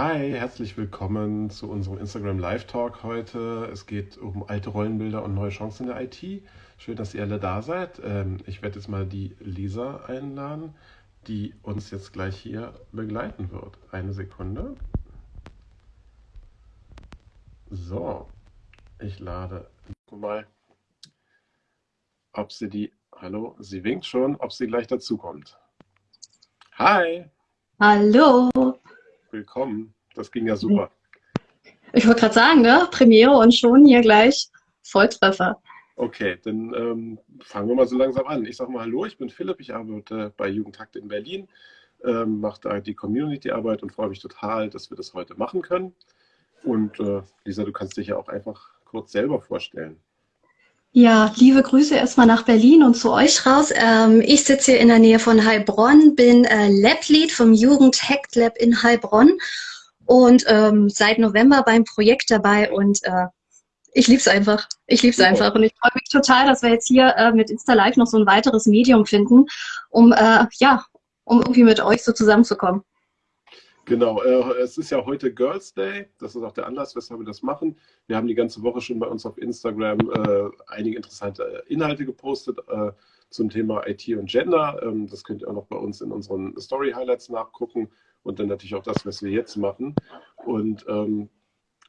Hi, herzlich willkommen zu unserem Instagram Live Talk heute. Es geht um alte Rollenbilder und neue Chancen in der IT. Schön, dass ihr alle da seid. Ähm, ich werde jetzt mal die Lisa einladen, die uns jetzt gleich hier begleiten wird. Eine Sekunde. So, ich lade mal, ob sie die, hallo, sie winkt schon, ob sie gleich dazukommt. Hi! Hallo! Willkommen. Das ging ja super. Ich wollte gerade sagen, ne? Premiere und schon hier gleich Volltreffer. Okay, dann ähm, fangen wir mal so langsam an. Ich sage mal Hallo, ich bin Philipp, ich arbeite bei Jugendtakt in Berlin, ähm, mache da die Community-Arbeit und freue mich total, dass wir das heute machen können. Und äh, Lisa, du kannst dich ja auch einfach kurz selber vorstellen. Ja, liebe Grüße erstmal nach Berlin und zu euch raus. Ähm, ich sitze hier in der Nähe von Heilbronn, bin äh, Lab-Lead vom Jugend Hacked Lab in Heilbronn und ähm, seit November beim Projekt dabei und äh, ich liebe es einfach. Ich liebe es einfach und ich freue mich total, dass wir jetzt hier äh, mit Insta Live noch so ein weiteres Medium finden, um äh, ja, um irgendwie mit euch so zusammenzukommen. Genau, äh, es ist ja heute Girls Day, das ist auch der Anlass, weshalb wir das machen. Wir haben die ganze Woche schon bei uns auf Instagram äh, einige interessante Inhalte gepostet äh, zum Thema IT und Gender. Ähm, das könnt ihr auch noch bei uns in unseren Story Highlights nachgucken und dann natürlich auch das, was wir jetzt machen. Und ähm,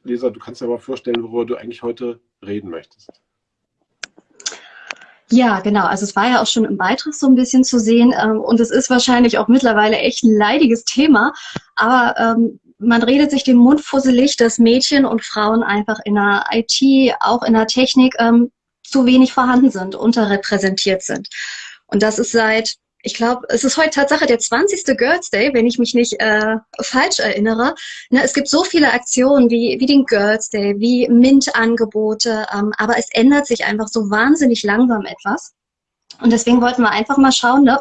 Lisa, du kannst dir mal vorstellen, worüber du eigentlich heute reden möchtest. Ja, genau. Also es war ja auch schon im Beitrag so ein bisschen zu sehen ähm, und es ist wahrscheinlich auch mittlerweile echt ein leidiges Thema, aber ähm, man redet sich den Mund fusselig, dass Mädchen und Frauen einfach in der IT, auch in der Technik ähm, zu wenig vorhanden sind, unterrepräsentiert sind. Und das ist seit ich glaube, es ist heute Tatsache der 20. Girls Day, wenn ich mich nicht äh, falsch erinnere. Ne, es gibt so viele Aktionen wie, wie den Girls Day, wie MINT-Angebote, ähm, aber es ändert sich einfach so wahnsinnig langsam etwas. Und deswegen wollten wir einfach mal schauen, ne,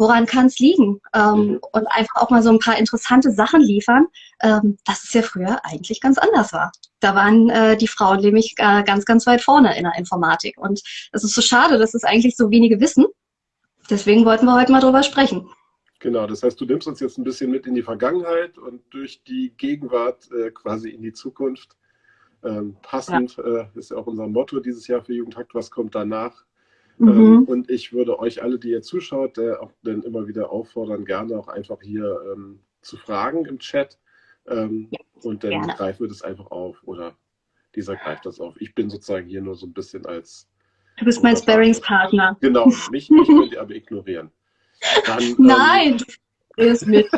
woran kann es liegen? Ähm, mhm. Und einfach auch mal so ein paar interessante Sachen liefern, ähm, dass es ja früher eigentlich ganz anders war. Da waren äh, die Frauen nämlich äh, ganz, ganz weit vorne in der Informatik. Und es ist so schade, dass es eigentlich so wenige wissen. Deswegen wollten wir heute mal drüber sprechen. Genau, das heißt, du nimmst uns jetzt ein bisschen mit in die Vergangenheit und durch die Gegenwart äh, quasi in die Zukunft. Ähm, passend ja. äh, ist ja auch unser Motto dieses Jahr für Jugendhakt, was kommt danach? Mhm. Ähm, und ich würde euch alle, die ihr zuschaut, äh, auch dann immer wieder auffordern, gerne auch einfach hier ähm, zu fragen im Chat. Ähm, ja, und dann gerne. greifen wir das einfach auf oder dieser greift das auf. Ich bin sozusagen hier nur so ein bisschen als Du bist mein Sparringspartner. Genau, mich, mich könnt ihr aber ignorieren. Dann, ähm, Nein, ähm, du bist mit.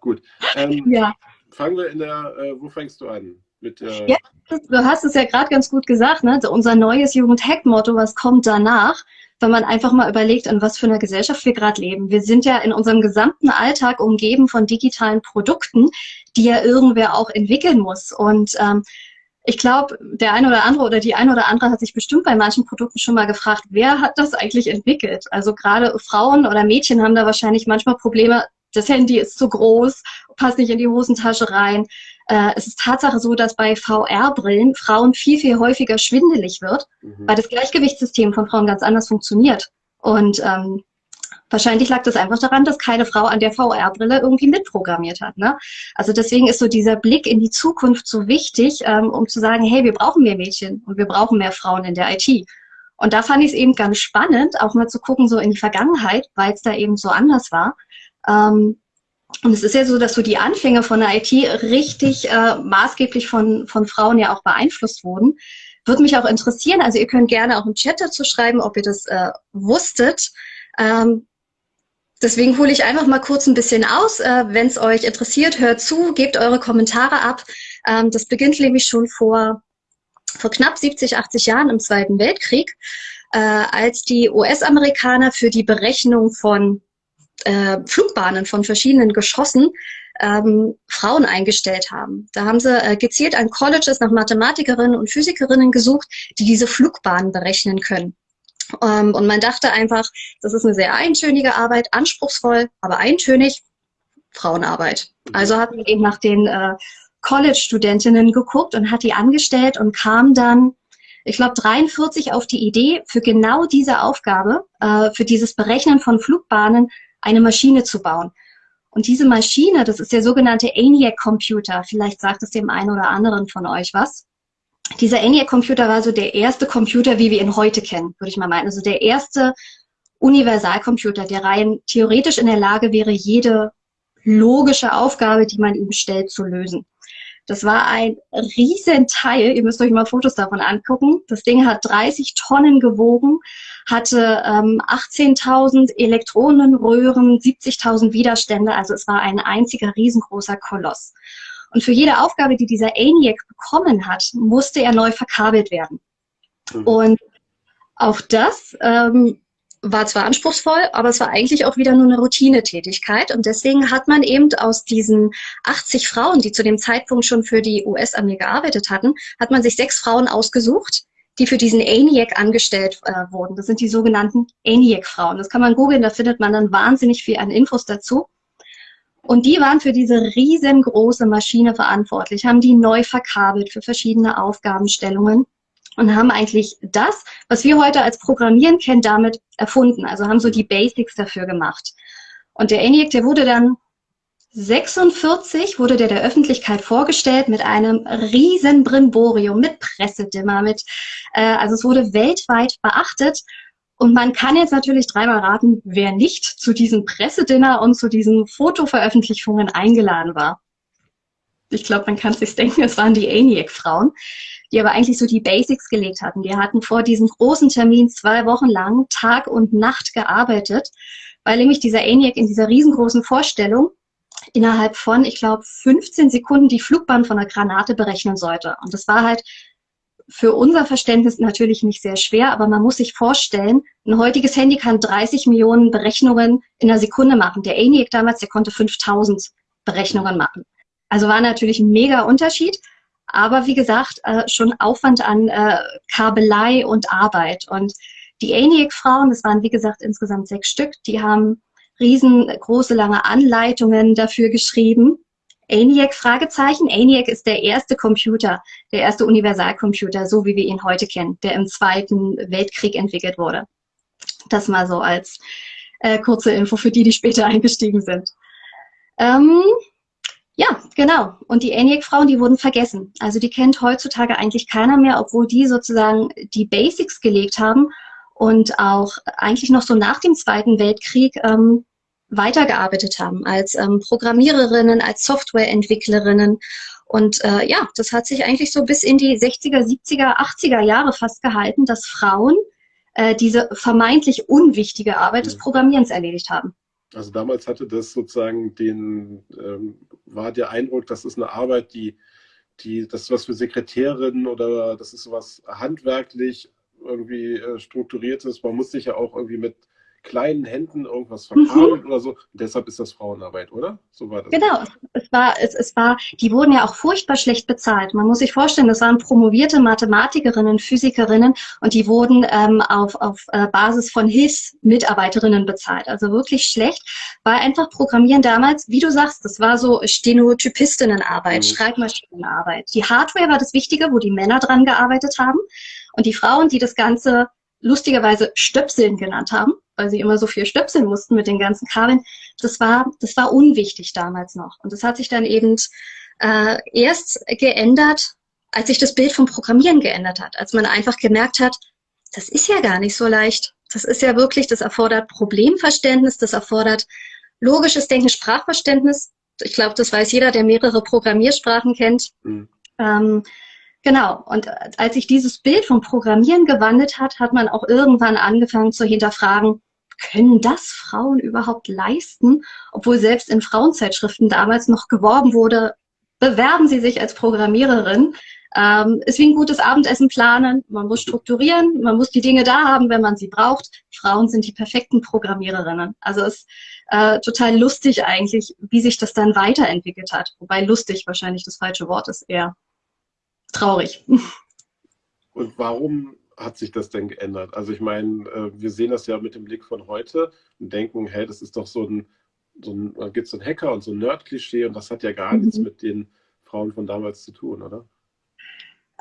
Gut. Ja. Fangen wir in der, äh, wo fängst du an? Mit, äh, ja, du hast es ja gerade ganz gut gesagt, ne? Unser neues Jugend-Hack-Motto, was kommt danach? Wenn man einfach mal überlegt, in was für einer Gesellschaft wir gerade leben. Wir sind ja in unserem gesamten Alltag umgeben von digitalen Produkten, die ja irgendwer auch entwickeln muss. Und ähm, ich glaube, der eine oder andere oder die eine oder andere hat sich bestimmt bei manchen Produkten schon mal gefragt, wer hat das eigentlich entwickelt? Also gerade Frauen oder Mädchen haben da wahrscheinlich manchmal Probleme, das Handy ist zu groß, passt nicht in die Hosentasche rein. Äh, es ist Tatsache so, dass bei VR-Brillen Frauen viel, viel häufiger schwindelig wird, mhm. weil das Gleichgewichtssystem von Frauen ganz anders funktioniert. Und ähm, Wahrscheinlich lag das einfach daran, dass keine Frau an der VR-Brille irgendwie mitprogrammiert hat. Ne? Also deswegen ist so dieser Blick in die Zukunft so wichtig, ähm, um zu sagen, hey, wir brauchen mehr Mädchen und wir brauchen mehr Frauen in der IT. Und da fand ich es eben ganz spannend, auch mal zu gucken, so in die Vergangenheit, weil es da eben so anders war. Ähm, und es ist ja so, dass so die Anfänge von der IT richtig äh, maßgeblich von, von Frauen ja auch beeinflusst wurden. Würde mich auch interessieren, also ihr könnt gerne auch im Chat dazu schreiben, ob ihr das äh, wusstet. Ähm, Deswegen hole ich einfach mal kurz ein bisschen aus. Äh, Wenn es euch interessiert, hört zu, gebt eure Kommentare ab. Ähm, das beginnt nämlich schon vor, vor knapp 70, 80 Jahren im Zweiten Weltkrieg, äh, als die US-Amerikaner für die Berechnung von äh, Flugbahnen von verschiedenen Geschossen ähm, Frauen eingestellt haben. Da haben sie äh, gezielt an Colleges nach Mathematikerinnen und Physikerinnen gesucht, die diese Flugbahnen berechnen können. Ähm, und man dachte einfach, das ist eine sehr eintönige Arbeit, anspruchsvoll, aber eintönig, Frauenarbeit. Also hat man eben nach den äh, College-Studentinnen geguckt und hat die angestellt und kam dann, ich glaube, 43 auf die Idee, für genau diese Aufgabe, äh, für dieses Berechnen von Flugbahnen, eine Maschine zu bauen. Und diese Maschine, das ist der sogenannte ENIAC-Computer. Vielleicht sagt es dem einen oder anderen von euch was. Dieser ENIAC-Computer war so der erste Computer, wie wir ihn heute kennen, würde ich mal meinen. Also der erste Universalcomputer, der rein theoretisch in der Lage wäre, jede logische Aufgabe, die man ihm stellt, zu lösen. Das war ein Riesenteil. Ihr müsst euch mal Fotos davon angucken. Das Ding hat 30 Tonnen gewogen, hatte ähm, 18.000 Elektronenröhren, 70.000 Widerstände. Also es war ein einziger riesengroßer Koloss. Und für jede Aufgabe, die dieser ENIAC bekommen hat, musste er neu verkabelt werden. Mhm. Und auch das ähm, war zwar anspruchsvoll, aber es war eigentlich auch wieder nur eine Routinetätigkeit. Und deswegen hat man eben aus diesen 80 Frauen, die zu dem Zeitpunkt schon für die US-Armee gearbeitet hatten, hat man sich sechs Frauen ausgesucht, die für diesen ENIAC angestellt äh, wurden. Das sind die sogenannten ENIAC-Frauen. Das kann man googeln, da findet man dann wahnsinnig viel an Infos dazu. Und die waren für diese riesengroße Maschine verantwortlich, haben die neu verkabelt für verschiedene Aufgabenstellungen und haben eigentlich das, was wir heute als Programmieren kennen, damit erfunden. Also haben so die Basics dafür gemacht. Und der ENIAC, der wurde dann 46 wurde der der Öffentlichkeit vorgestellt mit einem riesen Brimborium, mit Pressedimmer, mit, äh, also es wurde weltweit beachtet. Und man kann jetzt natürlich dreimal raten, wer nicht zu diesem Pressedinner und zu diesen Fotoveröffentlichungen eingeladen war. Ich glaube, man kann sich denken, es waren die ENIAC-Frauen die aber eigentlich so die Basics gelegt hatten. Die hatten vor diesem großen Termin zwei Wochen lang Tag und Nacht gearbeitet, weil nämlich dieser ENIAC in dieser riesengroßen Vorstellung innerhalb von, ich glaube, 15 Sekunden die Flugbahn von einer Granate berechnen sollte. Und das war halt für unser Verständnis natürlich nicht sehr schwer, aber man muss sich vorstellen, ein heutiges Handy kann 30 Millionen Berechnungen in einer Sekunde machen. Der ENIAC damals, der konnte 5000 Berechnungen machen. Also war natürlich ein mega Unterschied. Aber wie gesagt, äh, schon Aufwand an äh, Kabelei und Arbeit. Und die ENIAC-Frauen, das waren wie gesagt insgesamt sechs Stück, die haben riesengroße, lange Anleitungen dafür geschrieben. ENIAC, Fragezeichen. ENIAC ist der erste Computer, der erste Universalcomputer, so wie wir ihn heute kennen, der im Zweiten Weltkrieg entwickelt wurde. Das mal so als äh, kurze Info für die, die später eingestiegen sind. Ähm, ja, genau. Und die ENIAC-Frauen, die wurden vergessen. Also die kennt heutzutage eigentlich keiner mehr, obwohl die sozusagen die Basics gelegt haben und auch eigentlich noch so nach dem Zweiten Weltkrieg ähm, weitergearbeitet haben als ähm, Programmiererinnen, als Softwareentwicklerinnen. Und äh, ja, das hat sich eigentlich so bis in die 60er, 70er, 80er Jahre fast gehalten, dass Frauen äh, diese vermeintlich unwichtige Arbeit des Programmierens erledigt haben. Also damals hatte das sozusagen den, ähm, war der Eindruck, das ist eine Arbeit, die, die, das ist was für Sekretärinnen oder das ist was handwerklich irgendwie äh, strukturiertes. Man muss sich ja auch irgendwie mit kleinen Händen irgendwas verkabelt mhm. oder so. Und deshalb ist das Frauenarbeit, oder? So war das. Genau, es war, es, es war, die wurden ja auch furchtbar schlecht bezahlt. Man muss sich vorstellen, das waren promovierte Mathematikerinnen, Physikerinnen und die wurden ähm, auf, auf äh, Basis von Hilfsmitarbeiterinnen bezahlt. Also wirklich schlecht, weil einfach Programmieren damals, wie du sagst, das war so Stenotypistinnenarbeit, mhm. Schreibmaschinenarbeit. Die Hardware war das Wichtige, wo die Männer dran gearbeitet haben. Und die Frauen, die das Ganze lustigerweise Stöpseln genannt haben, weil sie immer so viel stöpseln mussten mit den ganzen Kabeln. Das war, das war unwichtig damals noch. Und das hat sich dann eben äh, erst geändert, als sich das Bild vom Programmieren geändert hat, als man einfach gemerkt hat, das ist ja gar nicht so leicht. Das ist ja wirklich, das erfordert Problemverständnis, das erfordert logisches Denken, Sprachverständnis. Ich glaube, das weiß jeder, der mehrere Programmiersprachen kennt. Mhm. Ähm, Genau. Und als sich dieses Bild vom Programmieren gewandelt hat, hat man auch irgendwann angefangen zu hinterfragen, können das Frauen überhaupt leisten? Obwohl selbst in Frauenzeitschriften damals noch geworben wurde, bewerben Sie sich als Programmiererin. Ähm, ist wie ein gutes Abendessen planen. Man muss strukturieren, man muss die Dinge da haben, wenn man sie braucht. Frauen sind die perfekten Programmiererinnen. Also es ist äh, total lustig eigentlich, wie sich das dann weiterentwickelt hat. Wobei lustig wahrscheinlich das falsche Wort ist eher traurig. Und warum hat sich das denn geändert? Also ich meine, äh, wir sehen das ja mit dem Blick von heute und denken, hey, das ist doch so ein, so ein da gibt es so ein Hacker und so ein Nerd-Klischee und das hat ja gar mhm. nichts mit den Frauen von damals zu tun, oder?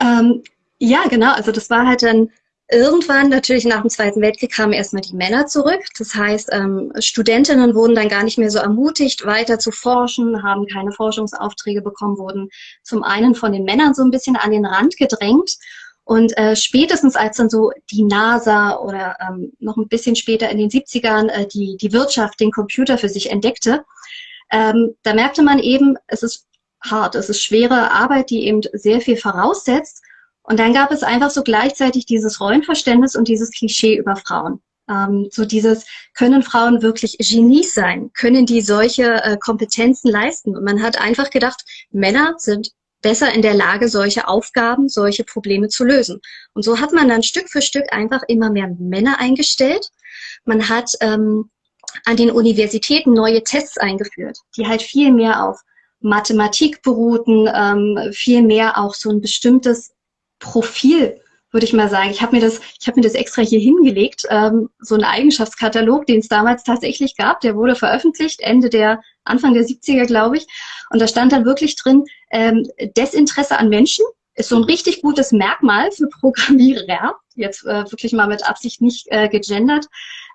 Ähm, ja, genau. Also das war halt dann Irgendwann, natürlich nach dem Zweiten Weltkrieg, kamen erstmal die Männer zurück. Das heißt, ähm, Studentinnen wurden dann gar nicht mehr so ermutigt, weiter zu forschen, haben keine Forschungsaufträge bekommen, wurden zum einen von den Männern so ein bisschen an den Rand gedrängt. Und äh, spätestens als dann so die NASA oder ähm, noch ein bisschen später in den 70ern äh, die, die Wirtschaft den Computer für sich entdeckte, ähm, da merkte man eben, es ist hart, es ist schwere Arbeit, die eben sehr viel voraussetzt. Und dann gab es einfach so gleichzeitig dieses Rollenverständnis und dieses Klischee über Frauen. Ähm, so dieses, können Frauen wirklich Genies sein? Können die solche äh, Kompetenzen leisten? Und man hat einfach gedacht, Männer sind besser in der Lage, solche Aufgaben, solche Probleme zu lösen. Und so hat man dann Stück für Stück einfach immer mehr Männer eingestellt. Man hat ähm, an den Universitäten neue Tests eingeführt, die halt viel mehr auf Mathematik beruhten, ähm, viel mehr auch so ein bestimmtes Profil, würde ich mal sagen. Ich habe mir das, ich habe mir das extra hier hingelegt, ähm, so einen Eigenschaftskatalog, den es damals tatsächlich gab. Der wurde veröffentlicht Ende der Anfang der 70er, glaube ich. Und da stand dann wirklich drin, ähm, Desinteresse an Menschen ist so ein richtig gutes Merkmal für Programmierer. Jetzt äh, wirklich mal mit Absicht nicht äh, gegendert.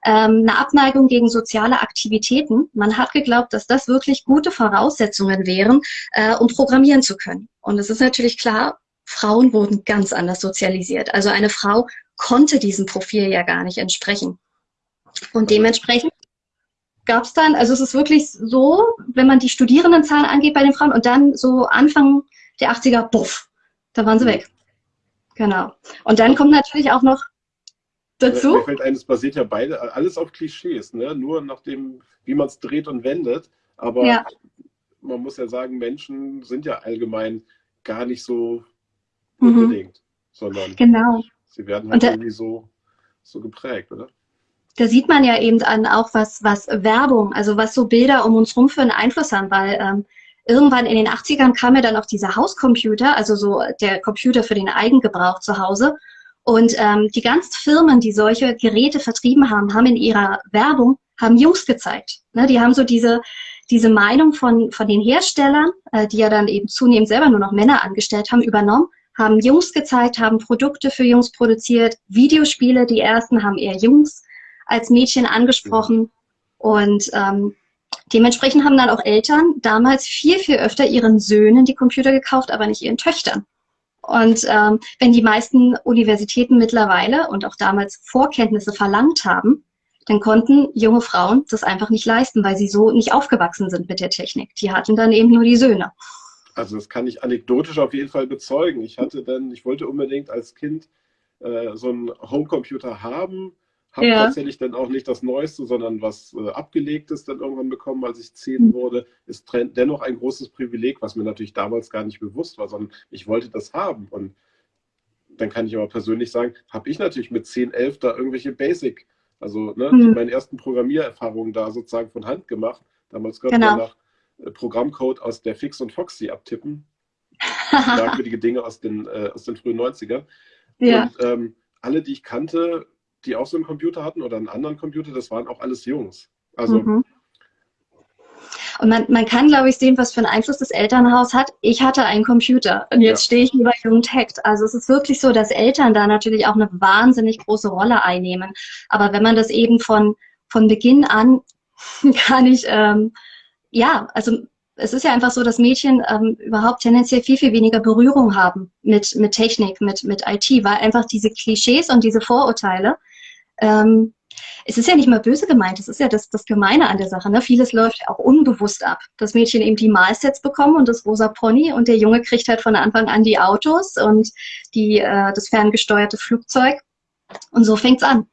Ähm, eine Abneigung gegen soziale Aktivitäten. Man hat geglaubt, dass das wirklich gute Voraussetzungen wären, äh, um programmieren zu können. Und es ist natürlich klar, Frauen wurden ganz anders sozialisiert. Also eine Frau konnte diesem Profil ja gar nicht entsprechen. Und dementsprechend gab es dann, also es ist wirklich so, wenn man die Studierendenzahlen angeht bei den Frauen und dann so Anfang der 80er, buff, da waren sie weg. Genau. Und dann kommt natürlich auch noch dazu. Mir fällt ein, es basiert ja beide, alles auf Klischees, ne? nur nach dem, wie man es dreht und wendet. Aber ja. man muss ja sagen, Menschen sind ja allgemein gar nicht so mhm. unbedingt, sondern genau. sie werden halt da, irgendwie so, so geprägt, oder? Da sieht man ja eben an auch was, was Werbung, also was so Bilder um uns rum für einen Einfluss haben, weil ähm, irgendwann in den 80ern kam ja dann auch dieser Hauscomputer, also so der Computer für den Eigengebrauch zu Hause. Und ähm, die ganzen Firmen, die solche Geräte vertrieben haben, haben in ihrer Werbung, haben Jungs gezeigt. Ne, die haben so diese, diese Meinung von, von den Herstellern, äh, die ja dann eben zunehmend selber nur noch Männer angestellt haben, übernommen haben Jungs gezeigt, haben Produkte für Jungs produziert, Videospiele, die ersten haben eher Jungs als Mädchen angesprochen und ähm, dementsprechend haben dann auch Eltern damals viel, viel öfter ihren Söhnen die Computer gekauft, aber nicht ihren Töchtern. Und ähm, wenn die meisten Universitäten mittlerweile und auch damals Vorkenntnisse verlangt haben, dann konnten junge Frauen das einfach nicht leisten, weil sie so nicht aufgewachsen sind mit der Technik. Die hatten dann eben nur die Söhne. Also das kann ich anekdotisch auf jeden Fall bezeugen. Ich hatte dann, ich wollte unbedingt als Kind äh, so einen Homecomputer haben, habe ja. tatsächlich dann auch nicht das Neueste, sondern was äh, Abgelegtes dann irgendwann bekommen, als ich zehn mhm. wurde. Ist dennoch ein großes Privileg, was mir natürlich damals gar nicht bewusst war, sondern ich wollte das haben. Und dann kann ich aber persönlich sagen, habe ich natürlich mit 10, 11 da irgendwelche Basic, also ne, mhm. meine ersten Programmiererfahrungen da sozusagen von Hand gemacht. Damals gab es genau. nach Programmcode aus der Fix und Foxy abtippen. Merkwürdige Dinge aus den, äh, aus den frühen 90ern. Ja. Und ähm, alle, die ich kannte, die auch so einen Computer hatten oder einen anderen Computer, das waren auch alles Jungs. Also mhm. Und man, man kann, glaube ich, sehen, was für einen Einfluss das Elternhaus hat. Ich hatte einen Computer und jetzt ja. stehe ich über Jugendhackt. Also es ist wirklich so, dass Eltern da natürlich auch eine wahnsinnig große Rolle einnehmen. Aber wenn man das eben von, von Beginn an gar nicht ähm, ja, also es ist ja einfach so, dass Mädchen ähm, überhaupt tendenziell viel, viel weniger Berührung haben mit, mit Technik, mit, mit IT, weil einfach diese Klischees und diese Vorurteile, ähm, es ist ja nicht mal böse gemeint, es ist ja das, das Gemeine an der Sache. Ne? Vieles läuft auch unbewusst ab. Das Mädchen eben die Malsets bekommen und das rosa Pony und der Junge kriegt halt von Anfang an die Autos und die, äh, das ferngesteuerte Flugzeug. Und so fängt's an.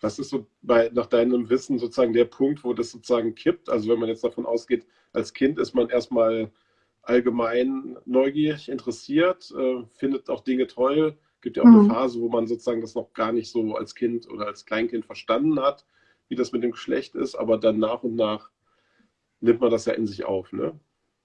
Was ist so bei, nach deinem Wissen sozusagen der Punkt, wo das sozusagen kippt? Also wenn man jetzt davon ausgeht, als Kind ist man erstmal allgemein neugierig, interessiert, äh, findet auch Dinge toll. Gibt ja auch mhm. eine Phase, wo man sozusagen das noch gar nicht so als Kind oder als Kleinkind verstanden hat, wie das mit dem Geschlecht ist, aber dann nach und nach nimmt man das ja in sich auf, ne?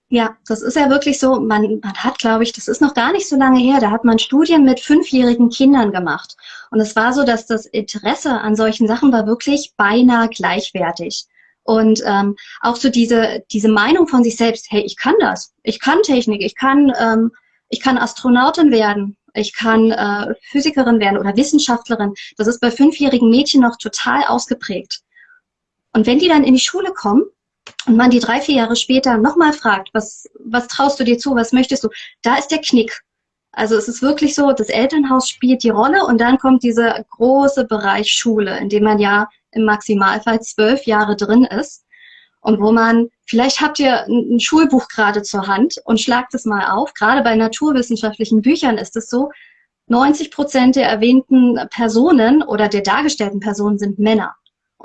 Ja, das ist ja wirklich so, man, man hat, glaube ich, das ist noch gar nicht so lange her, da hat man Studien mit fünfjährigen Kindern gemacht. Und es war so, dass das Interesse an solchen Sachen war wirklich beinahe gleichwertig. Und ähm, auch so diese, diese Meinung von sich selbst, hey, ich kann das, ich kann Technik, ich kann, ähm, ich kann Astronautin werden. ich kann äh, Physikerin werden oder Wissenschaftlerin. Das ist bei fünfjährigen Mädchen noch total ausgeprägt. Und wenn die dann in die Schule kommen und man die drei, vier Jahre später nochmal fragt, was, was traust du dir zu, was möchtest du, da ist der Knick. Also es ist wirklich so, das Elternhaus spielt die Rolle und dann kommt dieser große Bereich Schule, in dem man ja im Maximalfall zwölf Jahre drin ist und wo man, vielleicht habt ihr ein Schulbuch gerade zur Hand und schlagt es mal auf. Gerade bei naturwissenschaftlichen Büchern ist es so, 90 Prozent der erwähnten Personen oder der dargestellten Personen sind Männer.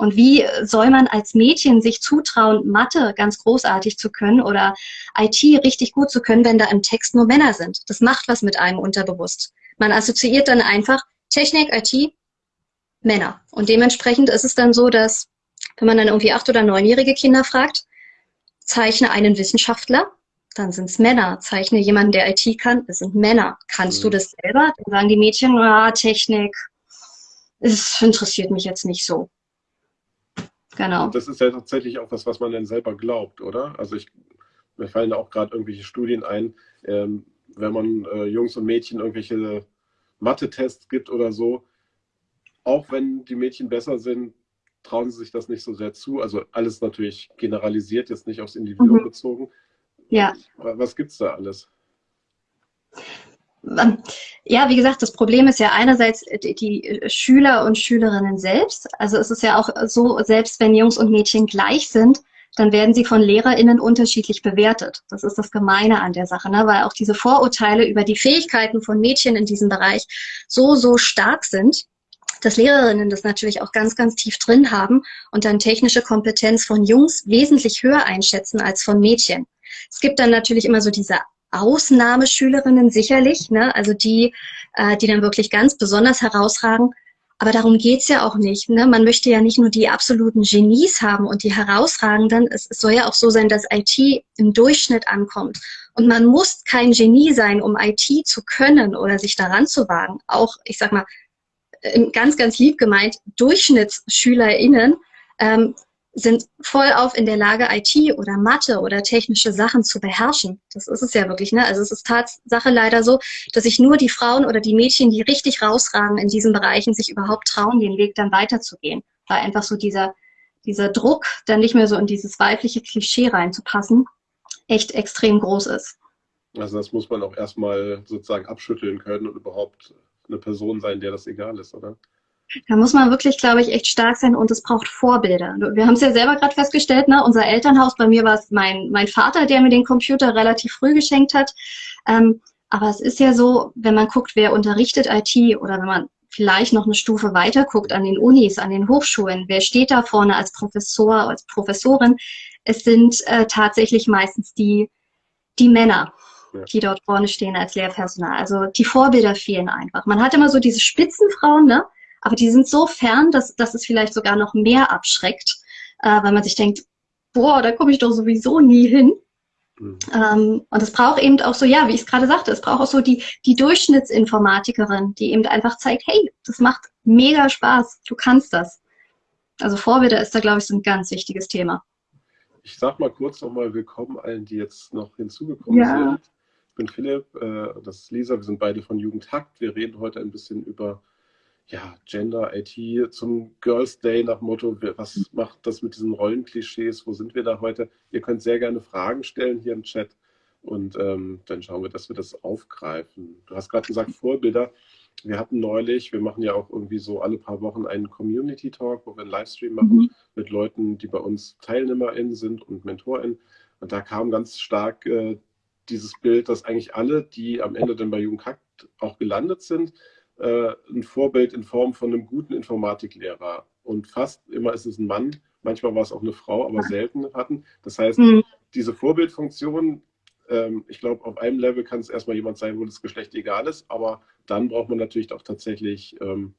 Und wie soll man als Mädchen sich zutrauen, Mathe ganz großartig zu können oder IT richtig gut zu können, wenn da im Text nur Männer sind? Das macht was mit einem unterbewusst. Man assoziiert dann einfach Technik, IT, Männer. Und dementsprechend ist es dann so, dass wenn man dann irgendwie acht- oder neunjährige Kinder fragt, zeichne einen Wissenschaftler, dann sind es Männer. Zeichne jemanden, der IT kann, das sind Männer. Kannst mhm. du das selber? Dann sagen die Mädchen, ah, Technik, es interessiert mich jetzt nicht so. Genau. Und das ist ja tatsächlich auch was, was man dann selber glaubt, oder? Also ich, mir fallen da auch gerade irgendwelche Studien ein, ähm, wenn man äh, Jungs und Mädchen irgendwelche Mathe-Tests gibt oder so, auch wenn die Mädchen besser sind, trauen sie sich das nicht so sehr zu. Also alles natürlich generalisiert, jetzt nicht aufs Individuum mhm. bezogen. Ja. Was gibt es da alles? Ja, wie gesagt, das Problem ist ja einerseits die Schüler und Schülerinnen selbst. Also es ist ja auch so, selbst wenn Jungs und Mädchen gleich sind, dann werden sie von LehrerInnen unterschiedlich bewertet. Das ist das Gemeine an der Sache, ne? weil auch diese Vorurteile über die Fähigkeiten von Mädchen in diesem Bereich so, so stark sind, dass Lehrerinnen das natürlich auch ganz, ganz tief drin haben und dann technische Kompetenz von Jungs wesentlich höher einschätzen als von Mädchen. Es gibt dann natürlich immer so diese Ausnahmeschülerinnen sicherlich, ne? also die, äh, die dann wirklich ganz besonders herausragen. Aber darum geht's ja auch nicht. Ne? Man möchte ja nicht nur die absoluten Genies haben und die herausragenden. Es, es soll ja auch so sein, dass IT im Durchschnitt ankommt. Und man muss kein Genie sein, um IT zu können oder sich daran zu wagen. Auch, ich sag mal, ganz, ganz lieb gemeint, DurchschnittsschülerInnen ähm, sind voll auf in der Lage, IT oder Mathe oder technische Sachen zu beherrschen. Das ist es ja wirklich. Ne? Also es ist Tatsache leider so, dass sich nur die Frauen oder die Mädchen, die richtig rausragen in diesen Bereichen, sich überhaupt trauen, den Weg dann weiterzugehen. Weil einfach so dieser, dieser Druck, dann nicht mehr so in dieses weibliche Klischee reinzupassen, echt extrem groß ist. Also das muss man auch erstmal sozusagen abschütteln können und überhaupt eine Person sein, der das egal ist, oder? Da muss man wirklich, glaube ich, echt stark sein und es braucht Vorbilder. Wir haben es ja selber gerade festgestellt, ne? unser Elternhaus, bei mir war es mein, mein Vater, der mir den Computer relativ früh geschenkt hat. Ähm, aber es ist ja so, wenn man guckt, wer unterrichtet IT oder wenn man vielleicht noch eine Stufe weiter guckt an den Unis, an den Hochschulen, wer steht da vorne als Professor, als Professorin? Es sind äh, tatsächlich meistens die, die Männer ja. die dort vorne stehen als Lehrpersonal. Also die Vorbilder fehlen einfach. Man hat immer so diese Spitzenfrauen, ne? Aber die sind so fern, dass, dass es vielleicht sogar noch mehr abschreckt, äh, weil man sich denkt, boah, da komme ich doch sowieso nie hin. Mhm. Ähm, und es braucht eben auch so, ja, wie ich es gerade sagte, es braucht auch so die, die Durchschnittsinformatikerin, die eben einfach zeigt, hey, das macht mega Spaß, du kannst das. Also Vorbilder ist da, glaube ich, so ein ganz wichtiges Thema. Ich sag mal kurz nochmal willkommen allen, die jetzt noch hinzugekommen ja. sind. Ich bin Philipp, äh, das ist Lisa, wir sind beide von Jugendhakt. Wir reden heute ein bisschen über ja, Gender, IT zum Girls Day nach Motto, was macht das mit diesen Rollenklischees, wo sind wir da heute? Ihr könnt sehr gerne Fragen stellen hier im Chat und ähm, dann schauen wir, dass wir das aufgreifen. Du hast gerade gesagt, Vorbilder. Wir hatten neulich, wir machen ja auch irgendwie so alle paar Wochen einen Community Talk, wo wir einen Livestream machen mhm. mit Leuten, die bei uns TeilnehmerInnen sind und MentorInnen. Und da kam ganz stark äh, dieses Bild, dass eigentlich alle, die am Ende dann bei Jugendhackt auch gelandet sind, äh, ein Vorbild in Form von einem guten Informatiklehrer. Und fast immer ist es ein Mann, manchmal war es auch eine Frau, aber selten hatten. Das heißt, mhm. diese Vorbildfunktion, ähm, ich glaube, auf einem Level kann es erstmal jemand sein, wo das Geschlecht egal ist, aber dann braucht man natürlich auch tatsächlich ähm,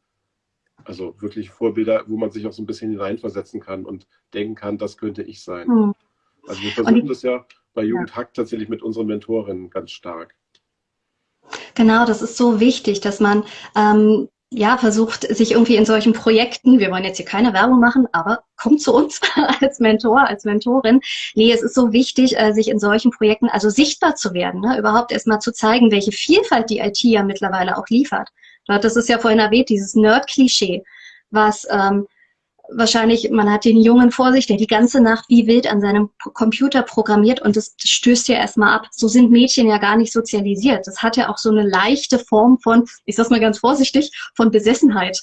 also wirklich Vorbilder, wo man sich auch so ein bisschen hineinversetzen kann und denken kann, das könnte ich sein. Mhm. Also wir versuchen das ja bei Jugendhack ja. tatsächlich mit unseren Mentorinnen ganz stark. Genau, das ist so wichtig, dass man ähm, ja, versucht, sich irgendwie in solchen Projekten, wir wollen jetzt hier keine Werbung machen, aber kommt zu uns als Mentor, als Mentorin. Nee, es ist so wichtig, äh, sich in solchen Projekten also sichtbar zu werden, ne? überhaupt erstmal zu zeigen, welche Vielfalt die IT ja mittlerweile auch liefert. Das ist ja vorhin erwähnt, dieses Nerd-Klischee, was ähm, wahrscheinlich, man hat den Jungen vor sich, der die ganze Nacht wie wild an seinem Computer programmiert und das stößt ja erstmal ab. So sind Mädchen ja gar nicht sozialisiert. Das hat ja auch so eine leichte Form von, ich sag's mal ganz vorsichtig, von Besessenheit.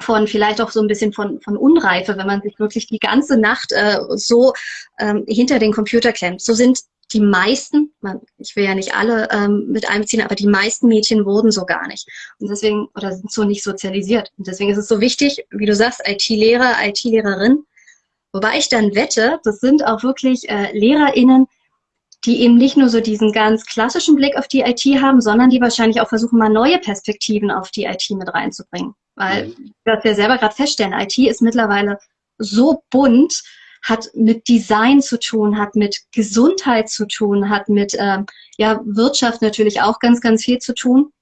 Von vielleicht auch so ein bisschen von, von Unreife, wenn man sich wirklich die ganze Nacht äh, so ähm, hinter den Computer klemmt. So sind die meisten, ich will ja nicht alle ähm, mit einbeziehen, aber die meisten Mädchen wurden so gar nicht. Und deswegen, oder sind so nicht sozialisiert. Und deswegen ist es so wichtig, wie du sagst, IT-Lehrer, IT-Lehrerin. Wobei ich dann wette, das sind auch wirklich äh, LehrerInnen, die eben nicht nur so diesen ganz klassischen Blick auf die IT haben, sondern die wahrscheinlich auch versuchen, mal neue Perspektiven auf die IT mit reinzubringen. Weil, mhm. was wir selber gerade feststellen, IT ist mittlerweile so bunt, hat mit Design zu tun, hat mit Gesundheit zu tun, hat mit ähm, ja, Wirtschaft natürlich auch ganz, ganz viel zu tun.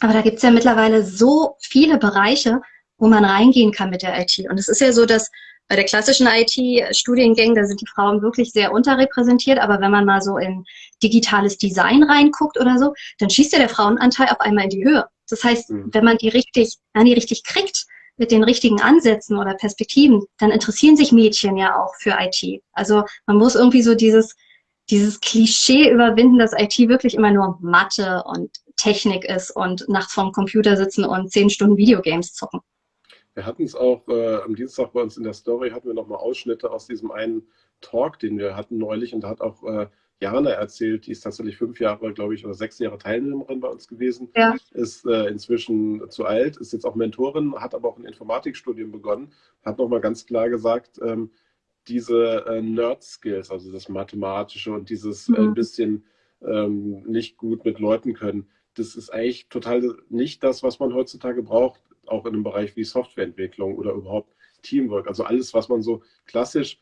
Aber da gibt es ja mittlerweile so viele Bereiche, wo man reingehen kann mit der IT. Und es ist ja so, dass bei der klassischen IT-Studiengängen, da sind die Frauen wirklich sehr unterrepräsentiert, aber wenn man mal so in digitales Design reinguckt oder so, dann schießt ja der Frauenanteil auf einmal in die Höhe. Das heißt, mhm. wenn man die richtig, wenn die richtig kriegt, mit den richtigen Ansätzen oder Perspektiven, dann interessieren sich Mädchen ja auch für IT. Also man muss irgendwie so dieses, dieses Klischee überwinden, dass IT wirklich immer nur Mathe und Technik ist und nachts vorm Computer sitzen und zehn Stunden Videogames zocken. Wir hatten es auch äh, am Dienstag bei uns in der Story, hatten wir nochmal Ausschnitte aus diesem einen Talk, den wir hatten neulich und da hat auch äh, Jana erzählt, die ist tatsächlich fünf Jahre, glaube ich, oder sechs Jahre Teilnehmerin bei uns gewesen, ja. ist äh, inzwischen zu alt, ist jetzt auch Mentorin, hat aber auch ein Informatikstudium begonnen, hat nochmal ganz klar gesagt, ähm, diese äh, Nerd-Skills, also das Mathematische und dieses äh, mhm. ein bisschen ähm, nicht gut mit Leuten können, das ist eigentlich total nicht das, was man heutzutage braucht, auch in einem Bereich wie Softwareentwicklung oder überhaupt Teamwork. Also alles, was man so klassisch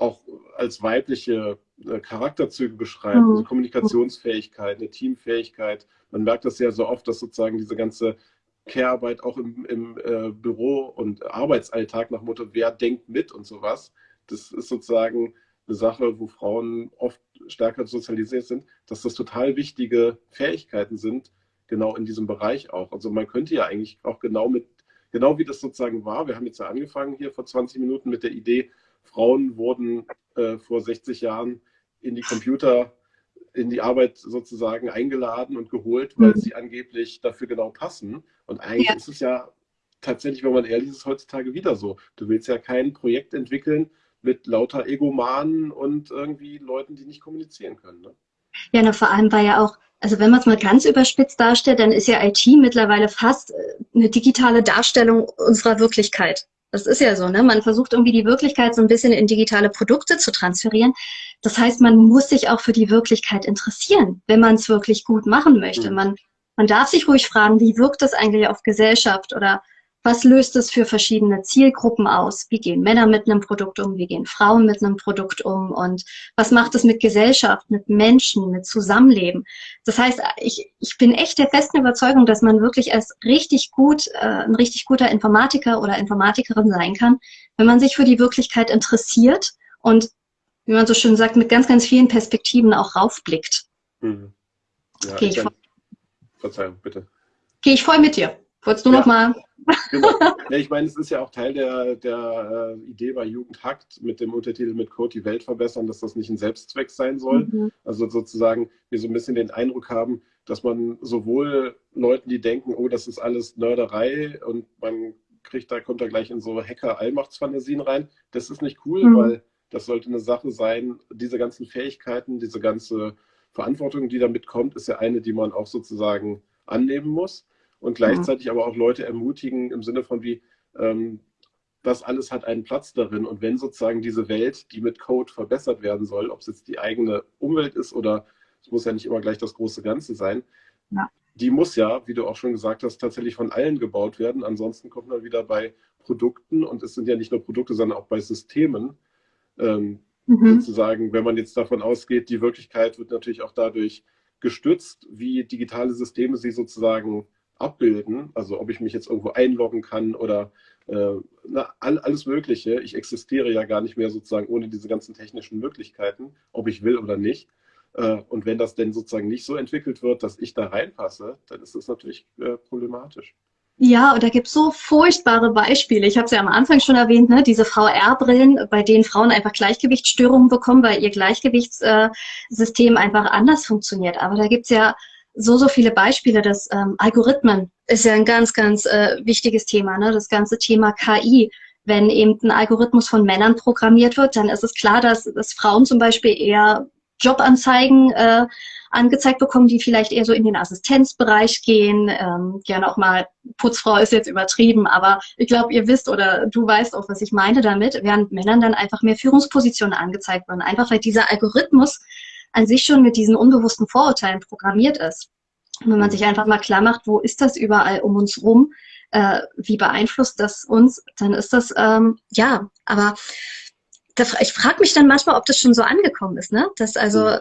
auch als weibliche äh, Charakterzüge beschreibt, mhm. also Kommunikationsfähigkeit, eine Teamfähigkeit. Man merkt das ja so oft, dass sozusagen diese ganze Care-Arbeit auch im, im äh, Büro und Arbeitsalltag nach Motto, wer denkt mit und sowas, das ist sozusagen eine Sache, wo Frauen oft stärker sozialisiert sind, dass das total wichtige Fähigkeiten sind, genau in diesem Bereich auch. Also man könnte ja eigentlich auch genau mit, genau wie das sozusagen war, wir haben jetzt ja angefangen hier vor 20 Minuten mit der Idee, Frauen wurden äh, vor 60 Jahren in die Computer, in die Arbeit sozusagen eingeladen und geholt, weil mhm. sie angeblich dafür genau passen. Und eigentlich ja. ist es ja tatsächlich, wenn man ehrlich ist, heutzutage wieder so. Du willst ja kein Projekt entwickeln mit lauter Egomanen und irgendwie Leuten, die nicht kommunizieren können. Ne? Ja, na, vor allem war ja auch, also wenn man es mal ganz überspitzt darstellt, dann ist ja IT mittlerweile fast äh, eine digitale Darstellung unserer Wirklichkeit. Das ist ja so, ne? Man versucht irgendwie die Wirklichkeit so ein bisschen in digitale Produkte zu transferieren. Das heißt, man muss sich auch für die Wirklichkeit interessieren, wenn man es wirklich gut machen möchte. Mhm. Man, man darf sich ruhig fragen, wie wirkt das eigentlich auf Gesellschaft oder was löst es für verschiedene Zielgruppen aus? Wie gehen Männer mit einem Produkt um? Wie gehen Frauen mit einem Produkt um? Und was macht es mit Gesellschaft, mit Menschen, mit Zusammenleben? Das heißt, ich, ich bin echt der festen Überzeugung, dass man wirklich als richtig gut, äh, ein richtig guter Informatiker oder Informatikerin sein kann, wenn man sich für die Wirklichkeit interessiert und, wie man so schön sagt, mit ganz, ganz vielen Perspektiven auch raufblickt. Mhm. Ja, okay, ich, Verzeihung, bitte. Gehe ich voll mit dir. Wolltest du ja. noch mal Genau. Ja, ich meine, es ist ja auch Teil der, der äh, Idee bei Jugend hackt mit dem Untertitel mit Code die Welt verbessern, dass das nicht ein Selbstzweck sein soll. Mhm. Also sozusagen wir so ein bisschen den Eindruck haben, dass man sowohl Leuten, die denken, oh, das ist alles Nörderei und man kriegt da, kommt da gleich in so Hacker-Allmachtsfantasien rein. Das ist nicht cool, mhm. weil das sollte eine Sache sein, diese ganzen Fähigkeiten, diese ganze Verantwortung, die damit kommt, ist ja eine, die man auch sozusagen annehmen muss und gleichzeitig mhm. aber auch Leute ermutigen im Sinne von wie, ähm, das alles hat einen Platz darin. Und wenn sozusagen diese Welt, die mit Code verbessert werden soll, ob es jetzt die eigene Umwelt ist oder es muss ja nicht immer gleich das große Ganze sein, ja. die muss ja, wie du auch schon gesagt hast, tatsächlich von allen gebaut werden. Ansonsten kommt man wieder bei Produkten und es sind ja nicht nur Produkte, sondern auch bei Systemen. Ähm, mhm. Sozusagen, wenn man jetzt davon ausgeht, die Wirklichkeit wird natürlich auch dadurch gestützt, wie digitale Systeme sie sozusagen abbilden, also ob ich mich jetzt irgendwo einloggen kann oder äh, na, all, alles Mögliche. Ich existiere ja gar nicht mehr sozusagen ohne diese ganzen technischen Möglichkeiten, ob ich will oder nicht. Äh, und wenn das denn sozusagen nicht so entwickelt wird, dass ich da reinpasse, dann ist das natürlich äh, problematisch. Ja, und da gibt es so furchtbare Beispiele. Ich habe es ja am Anfang schon erwähnt, ne? diese VR-Brillen, bei denen Frauen einfach Gleichgewichtsstörungen bekommen, weil ihr Gleichgewichtssystem einfach anders funktioniert. Aber da gibt es ja so, so viele Beispiele, dass ähm, Algorithmen ist ja ein ganz, ganz äh, wichtiges Thema, ne? das ganze Thema KI. Wenn eben ein Algorithmus von Männern programmiert wird, dann ist es klar, dass, dass Frauen zum Beispiel eher Jobanzeigen äh, angezeigt bekommen, die vielleicht eher so in den Assistenzbereich gehen. Ähm, gerne auch mal Putzfrau ist jetzt übertrieben, aber ich glaube, ihr wisst oder du weißt auch, was ich meine damit, während Männern dann einfach mehr Führungspositionen angezeigt werden. Einfach weil dieser Algorithmus an sich schon mit diesen unbewussten Vorurteilen programmiert ist. Und wenn man sich einfach mal klar macht, wo ist das überall um uns rum, äh, wie beeinflusst das uns, dann ist das, ähm, ja, aber das, ich frage mich dann manchmal, ob das schon so angekommen ist, ne? Dass also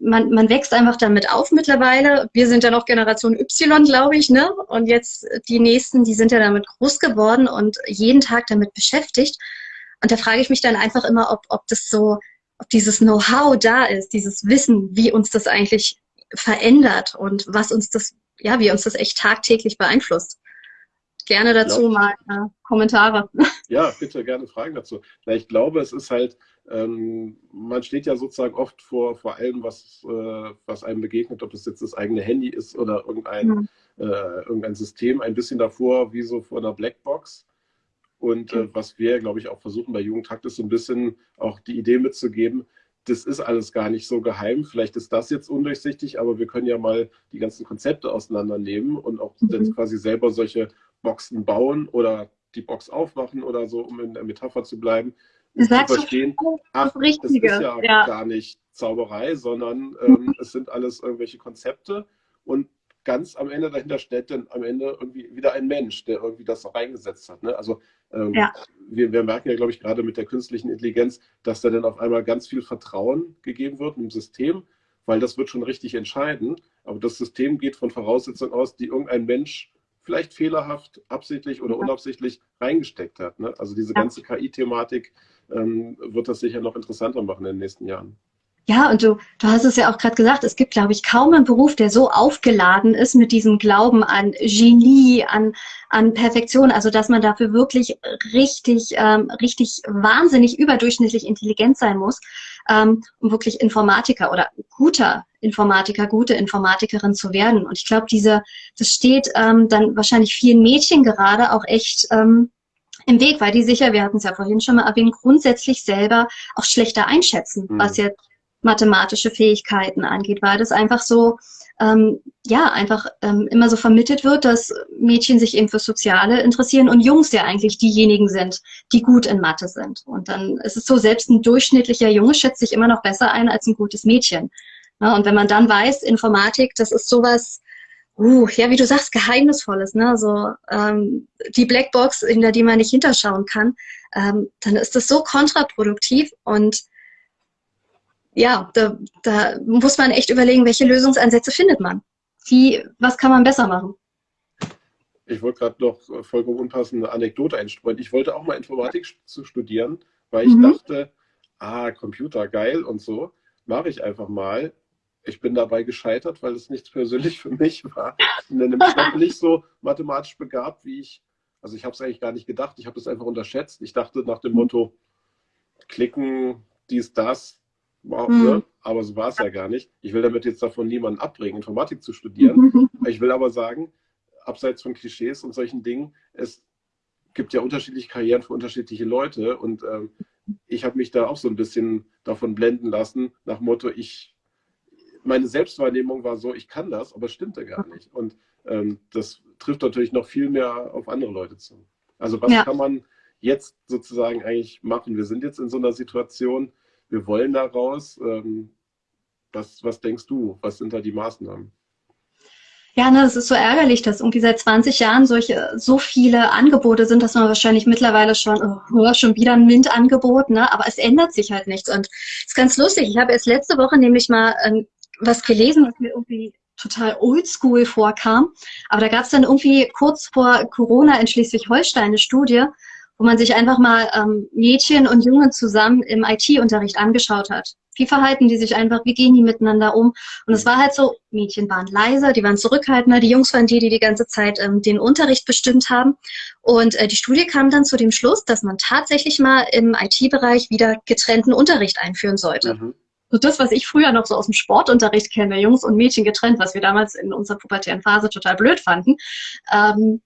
man, man wächst einfach damit auf mittlerweile. Wir sind ja noch Generation Y, glaube ich, ne? Und jetzt die nächsten, die sind ja damit groß geworden und jeden Tag damit beschäftigt. Und da frage ich mich dann einfach immer, ob, ob das so, ob dieses Know-how da ist, dieses Wissen, wie uns das eigentlich verändert und was uns das, ja, wie uns das echt tagtäglich beeinflusst. Gerne dazu glaub, mal äh, Kommentare. Ja, bitte gerne Fragen dazu. Na, ich glaube, es ist halt, ähm, man steht ja sozusagen oft vor, vor allem, was, äh, was einem begegnet, ob es jetzt das eigene Handy ist oder irgendein, mhm. äh, irgendein System, ein bisschen davor wie so vor einer Blackbox. Und äh, was wir, glaube ich, auch versuchen bei Jugendtakt ist so ein bisschen auch die Idee mitzugeben, das ist alles gar nicht so geheim. Vielleicht ist das jetzt undurchsichtig, aber wir können ja mal die ganzen Konzepte auseinandernehmen und auch mhm. quasi selber solche Boxen bauen oder die Box aufmachen oder so, um in der Metapher zu bleiben. Um zu verstehen, ach, das ist ja, ja, gar nicht Zauberei, sondern ähm, es sind alles irgendwelche Konzepte. Und ganz am Ende dahinter steht dann am Ende irgendwie wieder ein Mensch, der irgendwie das reingesetzt hat. Ne? Also ähm, ja. wir, wir, merken ja, glaube ich, gerade mit der künstlichen Intelligenz, dass da dann auf einmal ganz viel Vertrauen gegeben wird im System, weil das wird schon richtig entscheiden. Aber das System geht von Voraussetzungen aus, die irgendein Mensch vielleicht fehlerhaft, absichtlich oder unabsichtlich reingesteckt hat. Ne? Also diese ganze KI-Thematik ähm, wird das sicher noch interessanter machen in den nächsten Jahren. Ja, und du, du hast es ja auch gerade gesagt, es gibt, glaube ich, kaum einen Beruf, der so aufgeladen ist mit diesem Glauben an Genie, an, an Perfektion, also dass man dafür wirklich richtig, ähm, richtig wahnsinnig überdurchschnittlich intelligent sein muss, ähm, um wirklich Informatiker oder guter Informatiker, gute Informatikerin zu werden. Und ich glaube, diese, das steht ähm, dann wahrscheinlich vielen Mädchen gerade auch echt ähm, im Weg, weil die sicher, wir hatten es ja vorhin schon mal erwähnt, grundsätzlich selber auch schlechter einschätzen, mhm. was jetzt mathematische Fähigkeiten angeht, weil das einfach so, ähm, ja, einfach ähm, immer so vermittelt wird, dass Mädchen sich eben für Soziale interessieren und Jungs ja eigentlich diejenigen sind, die gut in Mathe sind. Und dann ist es so, selbst ein durchschnittlicher Junge schätzt sich immer noch besser ein als ein gutes Mädchen. Ja, und wenn man dann weiß, Informatik, das ist sowas, uh, ja, wie du sagst, Geheimnisvolles, ne? So ähm, die Blackbox, hinter die man nicht hinterschauen kann, ähm, dann ist das so kontraproduktiv und ja, da, da muss man echt überlegen, welche Lösungsansätze findet man. Wie, was kann man besser machen? Ich wollte gerade noch vollkommen unpassende Anekdote einstreuen. Ich wollte auch mal Informatik zu studieren, weil ich mhm. dachte, ah, Computer geil und so, mache ich einfach mal ich bin dabei gescheitert, weil es nichts persönlich für mich war. Ich bin nämlich nicht so mathematisch begabt, wie ich, also ich habe es eigentlich gar nicht gedacht, ich habe es einfach unterschätzt. Ich dachte nach dem Motto, klicken, dies, das, wow, mhm. ne? aber so war es ja gar nicht. Ich will damit jetzt davon niemanden abbringen, Informatik zu studieren. Ich will aber sagen, abseits von Klischees und solchen Dingen, es gibt ja unterschiedliche Karrieren für unterschiedliche Leute und ähm, ich habe mich da auch so ein bisschen davon blenden lassen, nach Motto, ich meine Selbstwahrnehmung war so, ich kann das, aber es stimmte gar nicht. Und ähm, das trifft natürlich noch viel mehr auf andere Leute zu. Also was ja. kann man jetzt sozusagen eigentlich machen? Wir sind jetzt in so einer Situation, wir wollen da raus. Ähm, was, was denkst du? Was sind da die Maßnahmen? Ja, ne, es ist so ärgerlich, dass irgendwie seit 20 Jahren solche, so viele Angebote sind, dass man wahrscheinlich mittlerweile schon, oh, schon wieder ein MINT-Angebot, ne? aber es ändert sich halt nichts. Und es ist ganz lustig. Ich habe erst letzte Woche nämlich mal ein was gelesen, was mir irgendwie total oldschool vorkam. Aber da gab es dann irgendwie kurz vor Corona in Schleswig-Holstein eine Studie, wo man sich einfach mal ähm, Mädchen und Jungen zusammen im IT-Unterricht angeschaut hat. Wie verhalten die sich einfach? Wie gehen die miteinander um? Und es war halt so, Mädchen waren leiser, die waren zurückhaltender, die Jungs waren die, die die ganze Zeit ähm, den Unterricht bestimmt haben. Und äh, die Studie kam dann zu dem Schluss, dass man tatsächlich mal im IT-Bereich wieder getrennten Unterricht einführen sollte. Mhm. So das, was ich früher noch so aus dem Sportunterricht kenne, Jungs und Mädchen getrennt, was wir damals in unserer pubertären Phase total blöd fanden. Ähm,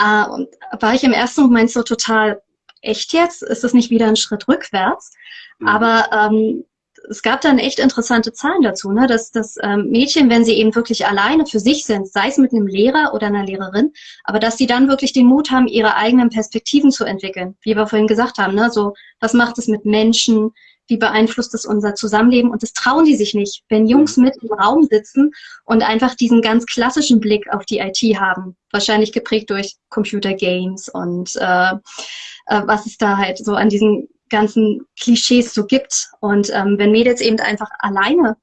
äh, und war ich im ersten Moment so total, echt jetzt? Ist das nicht wieder ein Schritt rückwärts? Mhm. Aber ähm, es gab dann echt interessante Zahlen dazu, ne? dass, dass ähm, Mädchen, wenn sie eben wirklich alleine für sich sind, sei es mit einem Lehrer oder einer Lehrerin, aber dass sie dann wirklich den Mut haben, ihre eigenen Perspektiven zu entwickeln, wie wir vorhin gesagt haben, ne? so was macht es mit Menschen, wie beeinflusst es unser Zusammenleben und das trauen die sich nicht, wenn Jungs mit im Raum sitzen und einfach diesen ganz klassischen Blick auf die IT haben, wahrscheinlich geprägt durch Computergames und äh, äh, was es da halt so an diesen ganzen Klischees so gibt. Und ähm, wenn Mädels eben einfach alleine,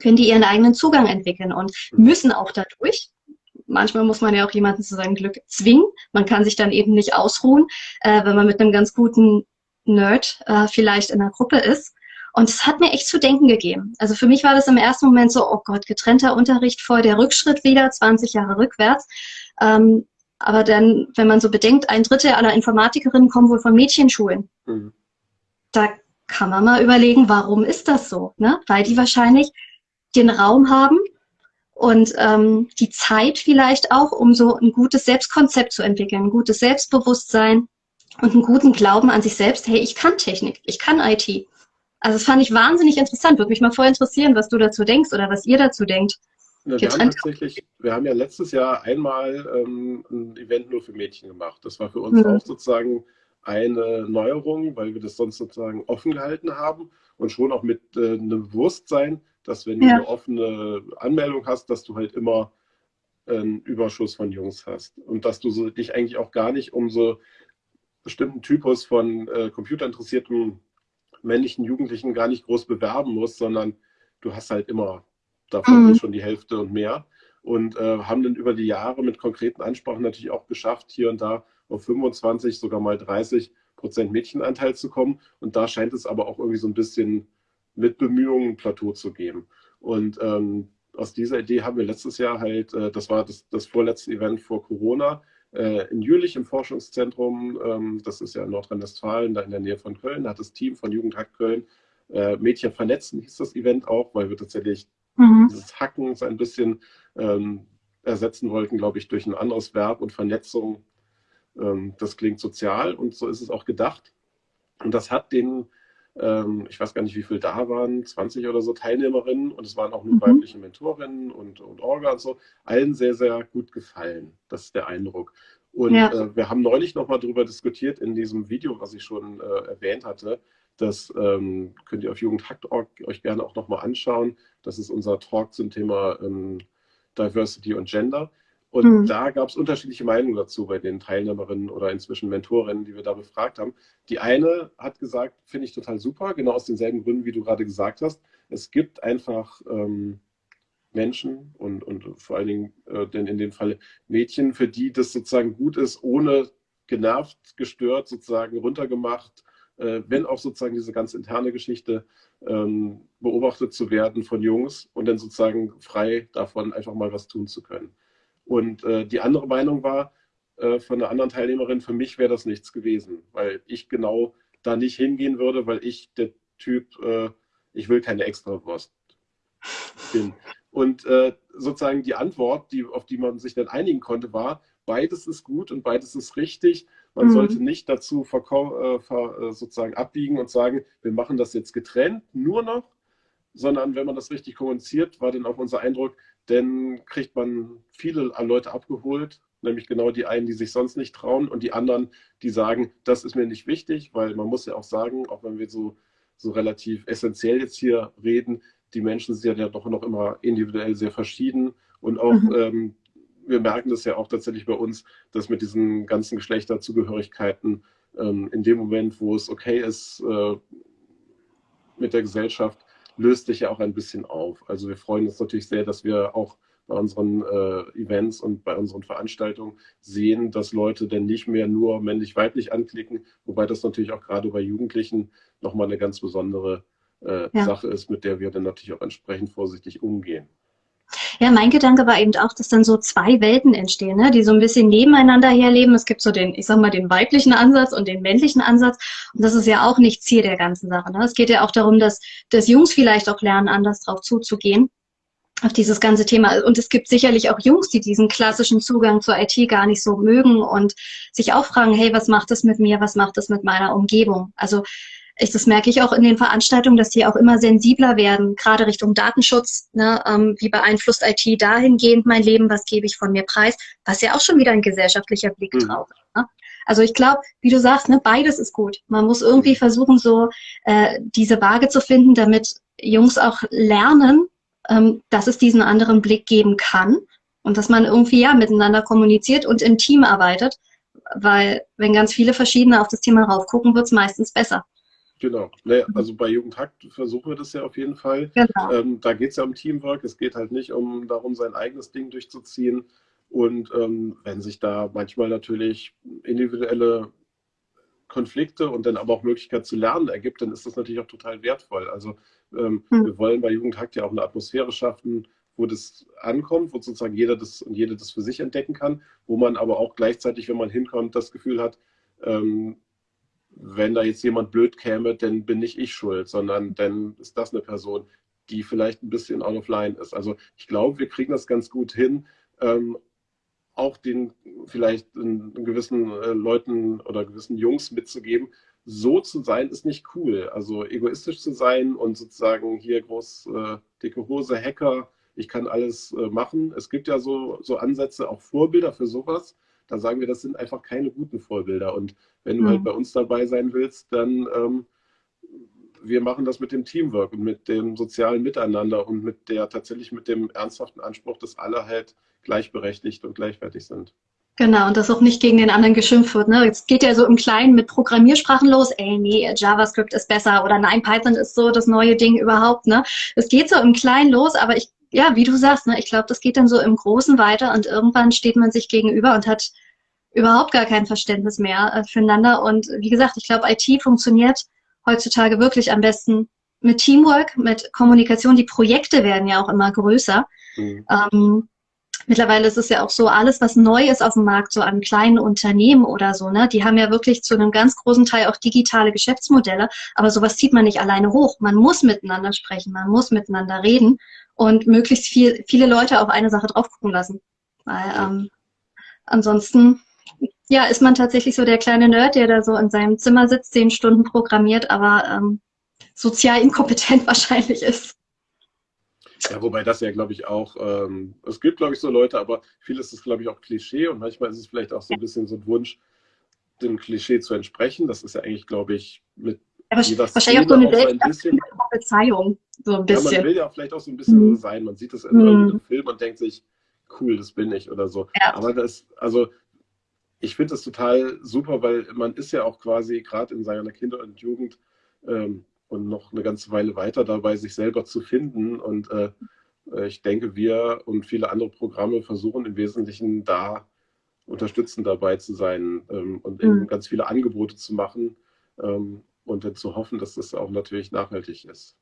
können die ihren eigenen Zugang entwickeln und müssen auch dadurch. Manchmal muss man ja auch jemanden zu seinem Glück zwingen. Man kann sich dann eben nicht ausruhen, äh, wenn man mit einem ganz guten Nerd äh, vielleicht in einer Gruppe ist. Und es hat mir echt zu denken gegeben. Also für mich war das im ersten Moment so, oh Gott, getrennter Unterricht, voll der Rückschritt wieder, 20 Jahre rückwärts. Ähm, aber dann, wenn man so bedenkt, ein Drittel aller Informatikerinnen kommen wohl von Mädchenschulen. Mhm da kann man mal überlegen, warum ist das so? Ne? Weil die wahrscheinlich den Raum haben und ähm, die Zeit vielleicht auch, um so ein gutes Selbstkonzept zu entwickeln, ein gutes Selbstbewusstsein und einen guten Glauben an sich selbst. Hey, ich kann Technik, ich kann IT. Also das fand ich wahnsinnig interessant. Würde mich mal voll interessieren, was du dazu denkst oder was ihr dazu denkt. Ja, wir, haben tatsächlich, wir haben ja letztes Jahr einmal ähm, ein Event nur für Mädchen gemacht. Das war für uns mhm. auch sozusagen eine Neuerung, weil wir das sonst sozusagen offen gehalten haben und schon auch mit äh, einem Bewusstsein, dass wenn ja. du eine offene Anmeldung hast, dass du halt immer einen Überschuss von Jungs hast und dass du so, dich eigentlich auch gar nicht um so bestimmten Typus von äh, computerinteressierten männlichen Jugendlichen gar nicht groß bewerben musst, sondern du hast halt immer davon mhm. schon die Hälfte und mehr und äh, haben dann über die Jahre mit konkreten Ansprachen natürlich auch geschafft, hier und da auf 25, sogar mal 30 Prozent Mädchenanteil zu kommen. Und da scheint es aber auch irgendwie so ein bisschen mit Bemühungen ein Plateau zu geben. Und ähm, aus dieser Idee haben wir letztes Jahr halt, äh, das war das, das vorletzte Event vor Corona, in Jülich im Forschungszentrum, ähm, das ist ja in Nordrhein-Westfalen, da in der Nähe von Köln, da hat das Team von Jugendhack Köln äh, Mädchen vernetzen, hieß das Event auch, weil wir tatsächlich mhm. dieses Hacken so ein bisschen ähm, ersetzen wollten, glaube ich, durch ein anderes Verb und Vernetzung ähm, das klingt sozial und so ist es auch gedacht. Und das hat den, ähm, ich weiß gar nicht, wie viele da waren, 20 oder so Teilnehmerinnen und es waren auch nur mhm. weibliche Mentorinnen und, und Orga und so, allen sehr, sehr gut gefallen. Das ist der Eindruck. Und ja. äh, wir haben neulich nochmal darüber diskutiert in diesem Video, was ich schon äh, erwähnt hatte. Das ähm, könnt ihr auf Jugendhackt.org euch gerne auch nochmal anschauen. Das ist unser Talk zum Thema ähm, Diversity und Gender. Und mhm. da gab es unterschiedliche Meinungen dazu bei den Teilnehmerinnen oder inzwischen Mentorinnen, die wir da befragt haben. Die eine hat gesagt, finde ich total super, genau aus denselben Gründen, wie du gerade gesagt hast. Es gibt einfach ähm, Menschen und, und vor allen Dingen äh, denn in dem Fall Mädchen, für die das sozusagen gut ist, ohne genervt, gestört, sozusagen runtergemacht, äh, wenn auch sozusagen diese ganz interne Geschichte ähm, beobachtet zu werden von Jungs und dann sozusagen frei davon einfach mal was tun zu können. Und äh, die andere Meinung war äh, von einer anderen Teilnehmerin, für mich wäre das nichts gewesen, weil ich genau da nicht hingehen würde, weil ich der Typ, äh, ich will keine Extrawurst bin. Und äh, sozusagen die Antwort, die, auf die man sich dann einigen konnte, war, beides ist gut und beides ist richtig. Man mhm. sollte nicht dazu äh, äh, sozusagen abbiegen und sagen, wir machen das jetzt getrennt, nur noch, sondern wenn man das richtig kommuniziert, war dann auch unser Eindruck, denn kriegt man viele Leute abgeholt, nämlich genau die einen, die sich sonst nicht trauen und die anderen, die sagen, das ist mir nicht wichtig, weil man muss ja auch sagen, auch wenn wir so, so relativ essentiell jetzt hier reden, die Menschen sind ja doch noch immer individuell sehr verschieden und auch mhm. ähm, wir merken das ja auch tatsächlich bei uns, dass mit diesen ganzen Geschlechterzugehörigkeiten ähm, in dem Moment, wo es okay ist äh, mit der Gesellschaft, löst sich ja auch ein bisschen auf. Also wir freuen uns natürlich sehr, dass wir auch bei unseren äh, Events und bei unseren Veranstaltungen sehen, dass Leute denn nicht mehr nur männlich-weiblich anklicken, wobei das natürlich auch gerade bei Jugendlichen nochmal eine ganz besondere äh, ja. Sache ist, mit der wir dann natürlich auch entsprechend vorsichtig umgehen. Ja, mein Gedanke war eben auch, dass dann so zwei Welten entstehen, ne, die so ein bisschen nebeneinander herleben. Es gibt so den, ich sag mal, den weiblichen Ansatz und den männlichen Ansatz. Und das ist ja auch nicht Ziel der ganzen Sache. Ne? Es geht ja auch darum, dass, dass Jungs vielleicht auch lernen, anders drauf zuzugehen auf dieses ganze Thema. Und es gibt sicherlich auch Jungs, die diesen klassischen Zugang zur IT gar nicht so mögen und sich auch fragen, hey, was macht das mit mir? Was macht das mit meiner Umgebung? Also ich, das merke ich auch in den Veranstaltungen, dass die auch immer sensibler werden, gerade Richtung Datenschutz. Ne, ähm, wie beeinflusst IT dahingehend mein Leben? Was gebe ich von mir preis? Was ja auch schon wieder ein gesellschaftlicher Blick mhm. drauf ist. Ne? Also ich glaube, wie du sagst, ne, beides ist gut. Man muss irgendwie mhm. versuchen, so äh, diese Waage zu finden, damit Jungs auch lernen, ähm, dass es diesen anderen Blick geben kann und dass man irgendwie ja miteinander kommuniziert und im Team arbeitet, weil wenn ganz viele verschiedene auf das Thema raufgucken, wird es meistens besser. Genau. Naja, also bei Jugendhakt versuchen wir das ja auf jeden Fall. Genau. Ähm, da geht es ja um Teamwork. Es geht halt nicht um darum, sein eigenes Ding durchzuziehen. Und ähm, wenn sich da manchmal natürlich individuelle Konflikte und dann aber auch Möglichkeit zu lernen ergibt, dann ist das natürlich auch total wertvoll. Also ähm, hm. wir wollen bei Jugendhakt ja auch eine Atmosphäre schaffen, wo das ankommt, wo sozusagen jeder das und jede das für sich entdecken kann, wo man aber auch gleichzeitig, wenn man hinkommt, das Gefühl hat, ähm, wenn da jetzt jemand blöd käme, dann bin nicht ich schuld, sondern dann ist das eine Person, die vielleicht ein bisschen out of line ist. Also ich glaube, wir kriegen das ganz gut hin, ähm, auch den vielleicht in, in gewissen äh, Leuten oder gewissen Jungs mitzugeben, so zu sein ist nicht cool. Also egoistisch zu sein und sozusagen hier groß äh, dicke Hose, Hacker, ich kann alles äh, machen. Es gibt ja so, so Ansätze, auch Vorbilder für sowas da sagen wir, das sind einfach keine guten Vorbilder. Und wenn du halt mhm. halt bei uns dabei sein willst, dann ähm, wir machen das mit dem Teamwork und mit dem sozialen Miteinander und mit der tatsächlich mit dem ernsthaften Anspruch, dass alle halt gleichberechtigt und gleichwertig sind. Genau, und dass auch nicht gegen den anderen geschimpft wird. Ne? Jetzt geht ja so im Kleinen mit Programmiersprachen los, ey, nee, JavaScript ist besser oder nein, Python ist so das neue Ding überhaupt. Ne? Es geht so im Kleinen los, aber ich ja, wie du sagst, ne, ich glaube, das geht dann so im Großen weiter und irgendwann steht man sich gegenüber und hat überhaupt gar kein Verständnis mehr äh, füreinander. Und wie gesagt, ich glaube, IT funktioniert heutzutage wirklich am besten mit Teamwork, mit Kommunikation. Die Projekte werden ja auch immer größer. Mhm. Ähm, mittlerweile ist es ja auch so, alles, was neu ist auf dem Markt, so an kleinen Unternehmen oder so, ne, die haben ja wirklich zu einem ganz großen Teil auch digitale Geschäftsmodelle. Aber sowas zieht man nicht alleine hoch. Man muss miteinander sprechen, man muss miteinander reden und möglichst viel, viele Leute auf eine Sache drauf gucken lassen. Weil ähm, ansonsten ja, ist man tatsächlich so der kleine Nerd, der da so in seinem Zimmer sitzt, zehn Stunden programmiert, aber ähm, sozial inkompetent wahrscheinlich ist. Ja, wobei das ja, glaube ich, auch, ähm, es gibt, glaube ich, so Leute, aber vieles ist, glaube ich, auch Klischee und manchmal ist es vielleicht auch so ein bisschen so ein Wunsch, dem Klischee zu entsprechen. Das ist ja eigentlich, glaube ich, mit ja, wahrscheinlich auch so eine Selbstbezeihung, so ein bisschen. Ja, man will ja vielleicht auch so ein bisschen mhm. so sein. Man sieht das in mhm. einem Film und denkt sich, cool, das bin ich oder so. Ja. Aber das, also ich finde das total super, weil man ist ja auch quasi gerade in seiner Kinder- und Jugend ähm, und noch eine ganze Weile weiter dabei, sich selber zu finden. Und äh, äh ich denke, wir und viele andere Programme versuchen im Wesentlichen da unterstützend dabei zu sein ähm, und mhm. ganz viele Angebote zu machen ähm, und dann zu hoffen, dass das auch natürlich nachhaltig ist.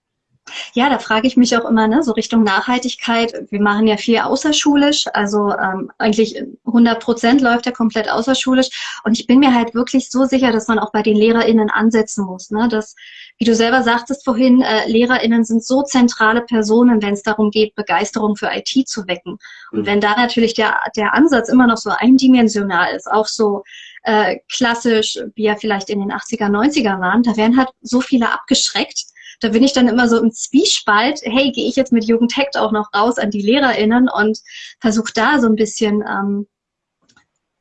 Ja, da frage ich mich auch immer, ne, so Richtung Nachhaltigkeit. Wir machen ja viel außerschulisch, also ähm, eigentlich 100 Prozent läuft ja komplett außerschulisch. Und ich bin mir halt wirklich so sicher, dass man auch bei den LehrerInnen ansetzen muss. Ne? Dass, wie du selber sagtest vorhin, äh, LehrerInnen sind so zentrale Personen, wenn es darum geht, Begeisterung für IT zu wecken. Und mhm. wenn da natürlich der, der Ansatz immer noch so eindimensional ist, auch so äh, klassisch, wie er vielleicht in den 80er, 90er waren, da werden halt so viele abgeschreckt, da bin ich dann immer so im Zwiespalt, hey, gehe ich jetzt mit Jugendhackt auch noch raus an die LehrerInnen und versuche da so ein bisschen ähm,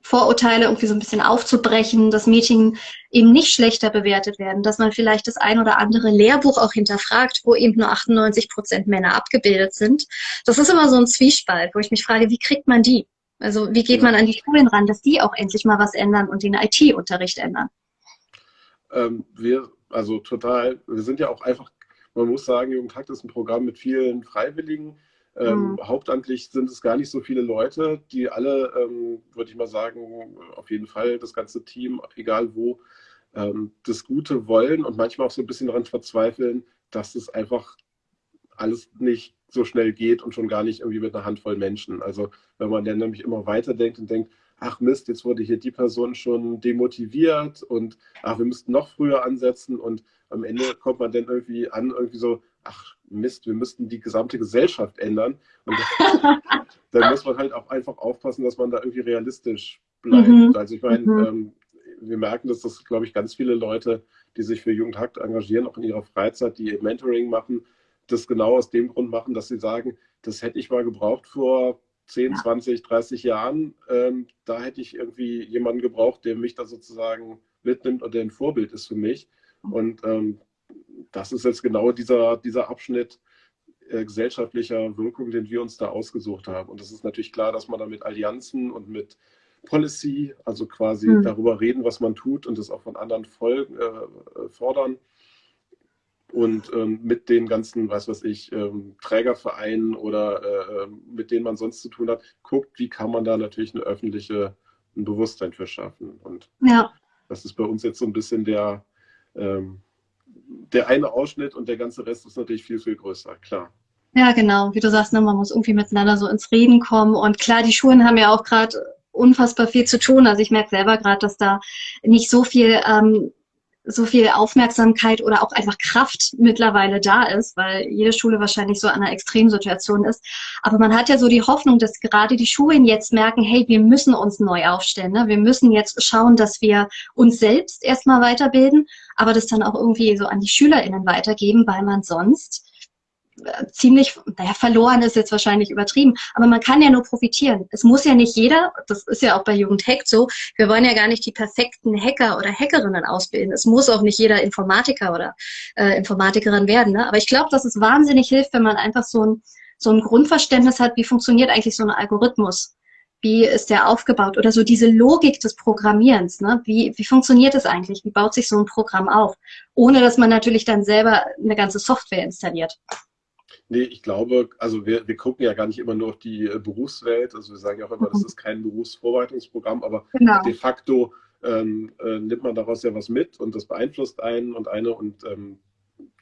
Vorurteile irgendwie so ein bisschen aufzubrechen, dass Mädchen eben nicht schlechter bewertet werden, dass man vielleicht das ein oder andere Lehrbuch auch hinterfragt, wo eben nur 98 Prozent Männer abgebildet sind. Das ist immer so ein Zwiespalt, wo ich mich frage, wie kriegt man die? Also wie geht man an die Schulen ran, dass die auch endlich mal was ändern und den IT-Unterricht ändern? Ähm, wir also total, wir sind ja auch einfach man muss sagen, Jugendtakt ist ein Programm mit vielen Freiwilligen. Ähm, mhm. Hauptamtlich sind es gar nicht so viele Leute, die alle, ähm, würde ich mal sagen, auf jeden Fall das ganze Team, egal wo, ähm, das Gute wollen und manchmal auch so ein bisschen daran verzweifeln, dass es einfach alles nicht so schnell geht und schon gar nicht irgendwie mit einer Handvoll Menschen. Also wenn man dann nämlich immer weiterdenkt und denkt, ach Mist, jetzt wurde hier die Person schon demotiviert und ach, wir müssten noch früher ansetzen und am Ende kommt man dann irgendwie an, irgendwie so, ach Mist, wir müssten die gesamte Gesellschaft ändern. Und dann muss man halt auch einfach aufpassen, dass man da irgendwie realistisch bleibt. Mhm. Also ich meine, mhm. ähm, wir merken, dass das, glaube ich, ganz viele Leute, die sich für Jugendhakt engagieren, auch in ihrer Freizeit, die Mentoring machen, das genau aus dem Grund machen, dass sie sagen, das hätte ich mal gebraucht vor 10, 20, 30 Jahren. Ähm, da hätte ich irgendwie jemanden gebraucht, der mich da sozusagen mitnimmt und der ein Vorbild ist für mich. Und ähm, das ist jetzt genau dieser, dieser Abschnitt äh, gesellschaftlicher Wirkung, den wir uns da ausgesucht haben. Und es ist natürlich klar, dass man da mit Allianzen und mit Policy, also quasi mhm. darüber reden, was man tut und das auch von anderen folgen, äh, fordern und ähm, mit den ganzen, weiß was ich, ähm, Trägervereinen oder äh, ähm, mit denen man sonst zu tun hat, guckt, wie kann man da natürlich eine öffentliche ein Bewusstsein für schaffen. Und ja. das ist bei uns jetzt so ein bisschen der, ähm, der eine Ausschnitt und der ganze Rest ist natürlich viel, viel größer, klar. Ja, genau. Wie du sagst, ne, man muss irgendwie miteinander so ins Reden kommen. Und klar, die Schulen haben ja auch gerade unfassbar viel zu tun. Also ich merke selber gerade, dass da nicht so viel ähm, so viel Aufmerksamkeit oder auch einfach Kraft mittlerweile da ist, weil jede Schule wahrscheinlich so an einer Extremsituation ist. Aber man hat ja so die Hoffnung, dass gerade die Schulen jetzt merken, hey, wir müssen uns neu aufstellen. Ne? Wir müssen jetzt schauen, dass wir uns selbst erstmal weiterbilden, aber das dann auch irgendwie so an die SchülerInnen weitergeben, weil man sonst ziemlich, naja, verloren ist jetzt wahrscheinlich übertrieben, aber man kann ja nur profitieren. Es muss ja nicht jeder, das ist ja auch bei Jugend Hack so, wir wollen ja gar nicht die perfekten Hacker oder Hackerinnen ausbilden. Es muss auch nicht jeder Informatiker oder äh, Informatikerin werden. Ne? Aber ich glaube, dass es wahnsinnig hilft, wenn man einfach so ein, so ein Grundverständnis hat, wie funktioniert eigentlich so ein Algorithmus. Wie ist der aufgebaut? Oder so diese Logik des Programmierens. Ne? Wie, wie funktioniert es eigentlich? Wie baut sich so ein Programm auf? Ohne dass man natürlich dann selber eine ganze Software installiert. Nee, ich glaube, also wir, wir gucken ja gar nicht immer nur auf die äh, Berufswelt. Also wir sagen ja auch immer, das mhm. ist kein Berufsvorbereitungsprogramm, aber genau. de facto ähm, äh, nimmt man daraus ja was mit und das beeinflusst einen und eine und ähm,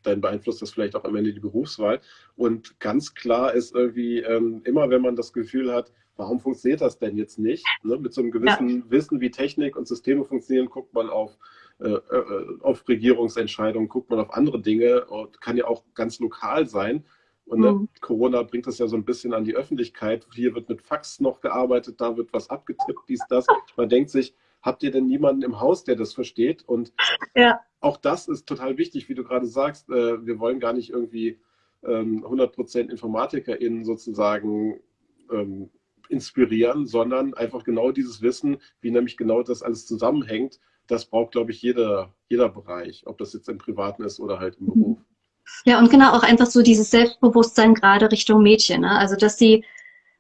dann beeinflusst das vielleicht auch am Ende die Berufswahl. Und ganz klar ist irgendwie ähm, immer, wenn man das Gefühl hat, warum funktioniert das denn jetzt nicht? Ne? Mit so einem gewissen ja. Wissen, wie Technik und Systeme funktionieren, guckt man auf, äh, äh auf Regierungsentscheidungen, guckt man auf andere Dinge und kann ja auch ganz lokal sein. Und mhm. Corona bringt das ja so ein bisschen an die Öffentlichkeit. Hier wird mit Fax noch gearbeitet, da wird was abgetippt, dies, das. Man denkt sich, habt ihr denn niemanden im Haus, der das versteht? Und ja. auch das ist total wichtig, wie du gerade sagst. Äh, wir wollen gar nicht irgendwie ähm, 100% InformatikerInnen sozusagen ähm, inspirieren, sondern einfach genau dieses Wissen, wie nämlich genau das alles zusammenhängt. Das braucht, glaube ich, jeder, jeder Bereich, ob das jetzt im Privaten ist oder halt im mhm. Beruf. Ja, und genau auch einfach so dieses Selbstbewusstsein gerade Richtung Mädchen. Ne? Also dass sie,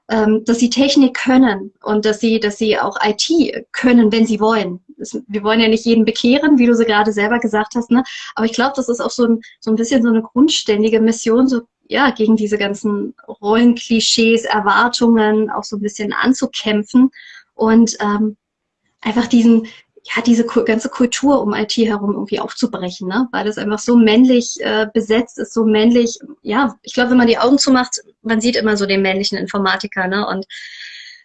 ähm, dass sie Technik können und dass sie, dass sie auch IT können, wenn sie wollen. Das, wir wollen ja nicht jeden bekehren, wie du so gerade selber gesagt hast, ne? Aber ich glaube, das ist auch so ein, so ein bisschen so eine grundständige Mission, so ja, gegen diese ganzen Rollenklischees, Erwartungen auch so ein bisschen anzukämpfen und ähm, einfach diesen, ja, diese ganze Kultur um IT herum irgendwie aufzubrechen, ne? weil das einfach so männlich äh, besetzt ist, so männlich, ja, ich glaube, wenn man die Augen zumacht, man sieht immer so den männlichen Informatiker, ne? Und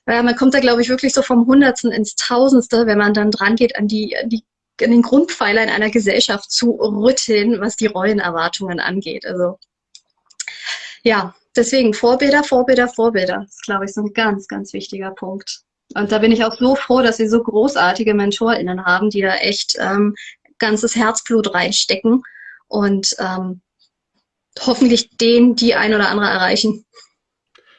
ja, man kommt da, glaube ich, wirklich so vom Hundertsten ins Tausendste, wenn man dann dran geht, an die, an die an den Grundpfeiler in einer Gesellschaft zu rütteln, was die Rollenerwartungen angeht. Also ja, deswegen Vorbilder, Vorbilder, Vorbilder. Das ist, glaube ich, so ein ganz, ganz wichtiger Punkt. Und da bin ich auch so froh, dass wir so großartige MentorInnen haben, die da echt ähm, ganzes Herzblut reinstecken und ähm, hoffentlich den die ein oder andere erreichen.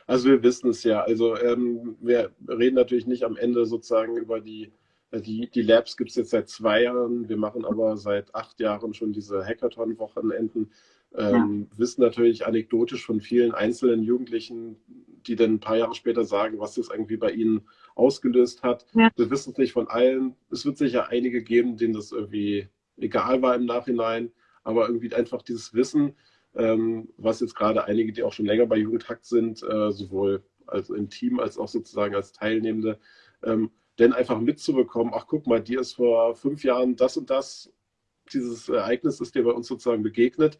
Also wir wissen es ja. Also ähm, wir reden natürlich nicht am Ende sozusagen über die, äh, die, die Labs gibt es jetzt seit zwei Jahren. Wir machen aber seit acht Jahren schon diese Hackathon-Wochenenden. Ähm, ja. Wissen natürlich anekdotisch von vielen einzelnen Jugendlichen, die dann ein paar Jahre später sagen, was das irgendwie bei ihnen ausgelöst hat. Ja. Wir wissen es nicht von allen. Es wird sicher einige geben, denen das irgendwie egal war im Nachhinein, aber irgendwie einfach dieses Wissen, ähm, was jetzt gerade einige, die auch schon länger bei Jugendhakt sind, äh, sowohl also im Team als auch sozusagen als Teilnehmende, ähm, denn einfach mitzubekommen, ach guck mal, dir ist vor fünf Jahren das und das, dieses Ereignis ist dir bei uns sozusagen begegnet.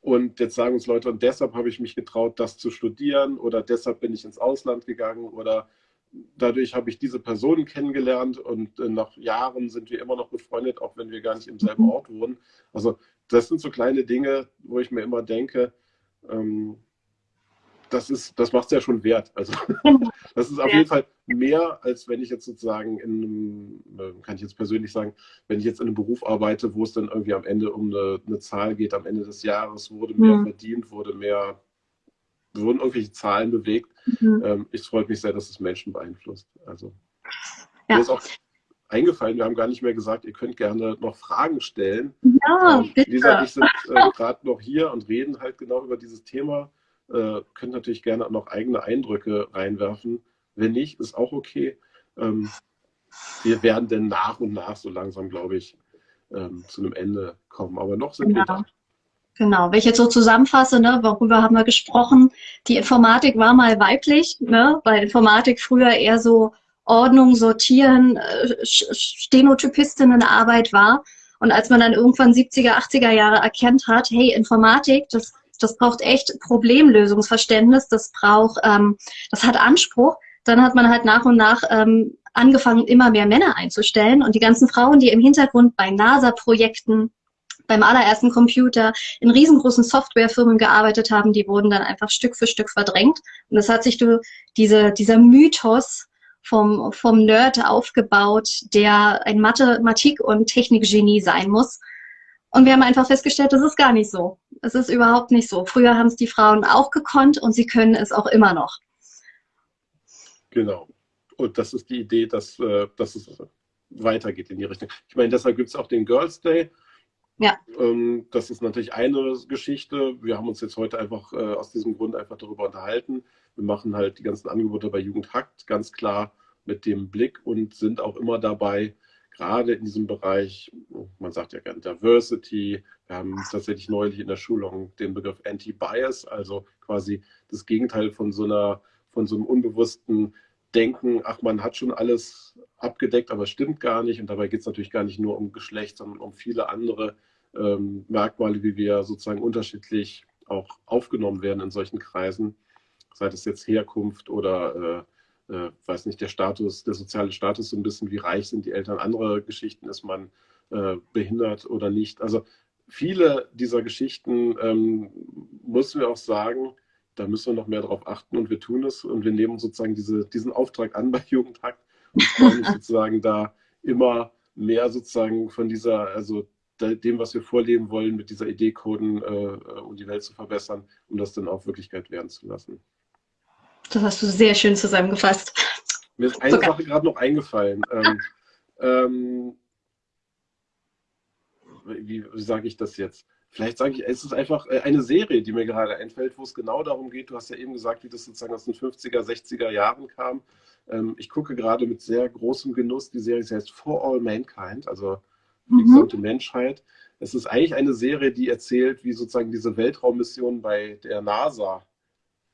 Und jetzt sagen uns Leute, und deshalb habe ich mich getraut, das zu studieren oder deshalb bin ich ins Ausland gegangen oder dadurch habe ich diese Personen kennengelernt und äh, nach Jahren sind wir immer noch befreundet, auch wenn wir gar nicht im selben mhm. Ort wohnen. Also das sind so kleine Dinge, wo ich mir immer denke, ähm, das, ist, das macht es ja schon wert. Also das ist auf jeden Fall mehr, als wenn ich jetzt sozusagen in einem, äh, kann ich jetzt persönlich sagen, wenn ich jetzt in einem Beruf arbeite, wo es dann irgendwie am Ende um eine, eine Zahl geht, am Ende des Jahres wurde mehr mhm. verdient, wurde mehr, wurden irgendwelche Zahlen bewegt. Mhm. Ähm, ich freue mich sehr, dass es Menschen beeinflusst. Also ja. mir ist auch eingefallen, wir haben gar nicht mehr gesagt, ihr könnt gerne noch Fragen stellen. Ja, ähm, bitte. Lisa und ich sind äh, gerade noch hier und reden halt genau über dieses Thema äh, könnt natürlich gerne auch noch eigene Eindrücke reinwerfen. Wenn nicht, ist auch okay. Ähm, wir werden dann nach und nach so langsam, glaube ich, ähm, zu einem Ende kommen. Aber noch sind genau. wir da. Genau, wenn ich jetzt so zusammenfasse, ne, worüber haben wir gesprochen? Die Informatik war mal weiblich, ne, weil Informatik früher eher so Ordnung, Sortieren, äh, Stenotypistinnenarbeit war. Und als man dann irgendwann 70er, 80er Jahre erkennt hat, hey, Informatik, das das braucht echt Problemlösungsverständnis, das braucht, ähm, das hat Anspruch. Dann hat man halt nach und nach ähm, angefangen, immer mehr Männer einzustellen und die ganzen Frauen, die im Hintergrund bei NASA-Projekten beim allerersten Computer in riesengroßen Softwarefirmen gearbeitet haben, die wurden dann einfach Stück für Stück verdrängt. Und das hat sich durch diese, dieser Mythos vom, vom Nerd aufgebaut, der ein Mathematik- und Technikgenie sein muss. Und wir haben einfach festgestellt, das ist gar nicht so. Es ist überhaupt nicht so. Früher haben es die Frauen auch gekonnt und sie können es auch immer noch. Genau. Und das ist die Idee, dass, äh, dass es weitergeht in die Richtung. Ich meine, deshalb gibt es auch den Girls Day. Ja. Ähm, das ist natürlich eine Geschichte. Wir haben uns jetzt heute einfach äh, aus diesem Grund einfach darüber unterhalten. Wir machen halt die ganzen Angebote bei Jugend Hackt ganz klar mit dem Blick und sind auch immer dabei, gerade in diesem Bereich, man sagt ja gerne Diversity, wir haben tatsächlich neulich in der Schulung den Begriff Anti-Bias, also quasi das Gegenteil von so einer, von so einem unbewussten Denken, ach, man hat schon alles abgedeckt, aber es stimmt gar nicht. Und dabei geht es natürlich gar nicht nur um Geschlecht, sondern um viele andere ähm, Merkmale, wie wir sozusagen unterschiedlich auch aufgenommen werden in solchen Kreisen, sei es jetzt Herkunft oder äh, äh, weiß nicht, der Status, der soziale Status so ein bisschen, wie reich sind die Eltern, andere Geschichten, ist man äh, behindert oder nicht. Also viele dieser Geschichten ähm, müssen wir auch sagen, da müssen wir noch mehr darauf achten und wir tun es und wir nehmen sozusagen diese, diesen Auftrag an bei Jugendhakt und freuen uns sozusagen da immer mehr sozusagen von dieser, also dem, was wir vorleben wollen, mit dieser Idee coden, äh, um die Welt zu verbessern, um das dann auch Wirklichkeit werden zu lassen. Das hast du sehr schön zusammengefasst. Mir ist eine Sogar. Sache gerade noch eingefallen. Ähm, ähm, wie, wie sage ich das jetzt? Vielleicht sage ich, es ist einfach äh, eine Serie, die mir gerade einfällt, wo es genau darum geht. Du hast ja eben gesagt, wie das sozusagen aus den 50er, 60er Jahren kam. Ähm, ich gucke gerade mit sehr großem Genuss die Serie, sie heißt For All Mankind, also die mhm. gesamte Menschheit. Es ist eigentlich eine Serie, die erzählt, wie sozusagen diese Weltraummission bei der NASA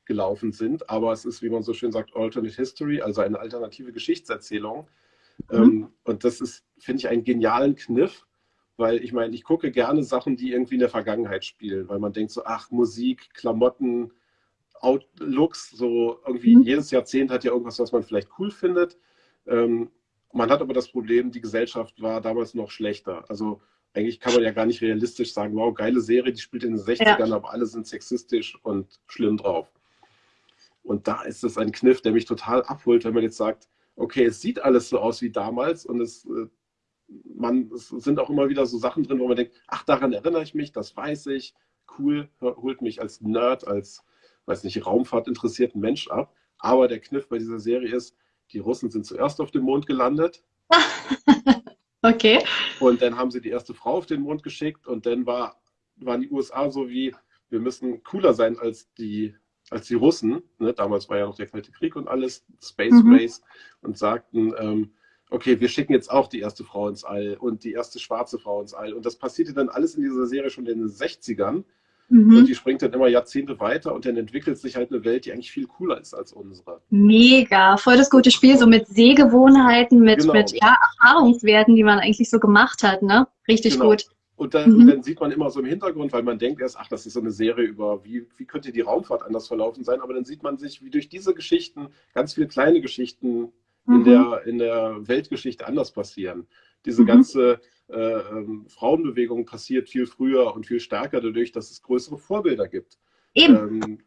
gelaufen sind. Aber es ist, wie man so schön sagt, Alternate History, also eine alternative Geschichtserzählung. Mhm. Ähm, und das ist, finde ich, einen genialen Kniff, weil ich meine, ich gucke gerne Sachen, die irgendwie in der Vergangenheit spielen, weil man denkt so, ach, Musik, Klamotten, Outlooks, so irgendwie mhm. jedes Jahrzehnt hat ja irgendwas, was man vielleicht cool findet. Ähm, man hat aber das Problem, die Gesellschaft war damals noch schlechter. Also eigentlich kann man ja gar nicht realistisch sagen, wow, geile Serie, die spielt in den 60ern, ja. aber alle sind sexistisch und schlimm drauf. Und da ist es ein Kniff, der mich total abholt, wenn man jetzt sagt, okay, es sieht alles so aus wie damals und es, äh, man, es sind auch immer wieder so Sachen drin, wo man denkt, ach, daran erinnere ich mich, das weiß ich, cool, holt mich als Nerd, als, weiß nicht, Raumfahrt interessierten Mensch ab. Aber der Kniff bei dieser Serie ist, die Russen sind zuerst auf dem Mond gelandet. okay. Und dann haben sie die erste Frau auf den Mond geschickt und dann war, waren die USA so wie, wir müssen cooler sein als die als die Russen, ne, damals war ja noch der Kalte Krieg und alles, Space mhm. Race, und sagten, ähm, okay, wir schicken jetzt auch die erste Frau ins All und die erste schwarze Frau ins All. Und das passierte dann alles in dieser Serie schon in den 60ern. Mhm. Und die springt dann immer Jahrzehnte weiter und dann entwickelt sich halt eine Welt, die eigentlich viel cooler ist als unsere. Mega, voll das gute Spiel, so mit Sehgewohnheiten, mit, genau. mit ja, Erfahrungswerten, die man eigentlich so gemacht hat, ne? Richtig genau. gut. Und dann, mhm. dann, sieht man immer so im Hintergrund, weil man denkt erst, ach, das ist so eine Serie über, wie, wie könnte die Raumfahrt anders verlaufen sein, aber dann sieht man sich, wie durch diese Geschichten ganz viele kleine Geschichten mhm. in, der, in der Weltgeschichte anders passieren. Diese mhm. ganze äh, ähm, Frauenbewegung passiert viel früher und viel stärker dadurch, dass es größere Vorbilder gibt. Eben. Ähm,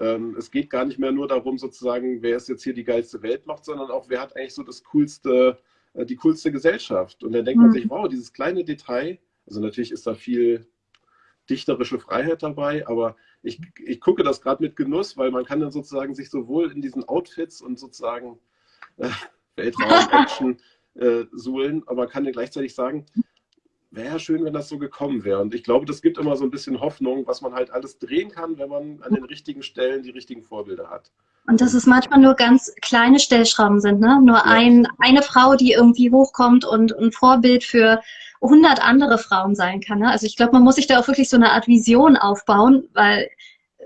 ähm, es geht gar nicht mehr nur darum, sozusagen, wer ist jetzt hier die geilste Weltmacht, sondern auch, wer hat eigentlich so das coolste, äh, die coolste Gesellschaft. Und dann denkt mhm. man sich, wow, dieses kleine Detail, also natürlich ist da viel dichterische Freiheit dabei, aber ich, ich gucke das gerade mit Genuss, weil man kann dann sozusagen sich sowohl in diesen Outfits und sozusagen äh, Weltraum-Action äh, suhlen, aber man kann ja gleichzeitig sagen, wäre ja schön, wenn das so gekommen wäre. Und ich glaube, das gibt immer so ein bisschen Hoffnung, was man halt alles drehen kann, wenn man an den richtigen Stellen die richtigen Vorbilder hat. Und dass es manchmal nur ganz kleine Stellschrauben sind, ne? Nur ja. ein, eine Frau, die irgendwie hochkommt und ein Vorbild für 100 andere Frauen sein kann. Ne? Also ich glaube, man muss sich da auch wirklich so eine Art Vision aufbauen, weil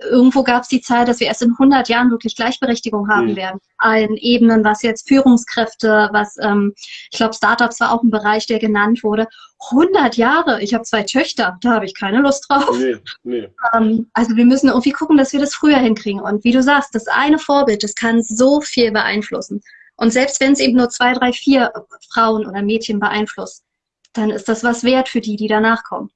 irgendwo gab es die Zeit, dass wir erst in 100 Jahren wirklich Gleichberechtigung haben mhm. werden. Allen Ebenen, was jetzt Führungskräfte, was, ähm, ich glaube, Startups war auch ein Bereich, der genannt wurde. 100 Jahre, ich habe zwei Töchter, da habe ich keine Lust drauf. Nee, nee. Ähm, also wir müssen irgendwie gucken, dass wir das früher hinkriegen. Und wie du sagst, das eine Vorbild, das kann so viel beeinflussen. Und selbst wenn es eben nur zwei, drei, vier Frauen oder Mädchen beeinflusst, dann ist das was wert für die, die danach kommen.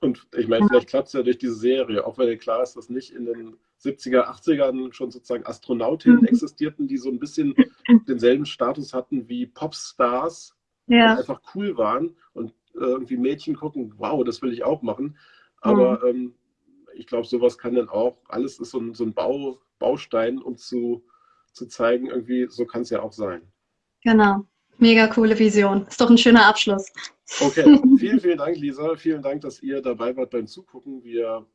Und ich meine, vielleicht klappt es ja durch diese Serie, auch wenn klar ist, dass nicht in den 70er, 80ern schon sozusagen Astronautinnen mhm. existierten, die so ein bisschen denselben Status hatten wie Popstars, ja. die einfach cool waren und irgendwie Mädchen gucken, wow, das will ich auch machen. Aber mhm. ähm, ich glaube, sowas kann dann auch, alles ist so ein, so ein Bau, Baustein, um zu, zu zeigen, irgendwie, so kann es ja auch sein. Genau. Mega coole Vision. Ist doch ein schöner Abschluss. Okay, vielen, vielen Dank, Lisa. Vielen Dank, dass ihr dabei wart beim Zugucken. Wir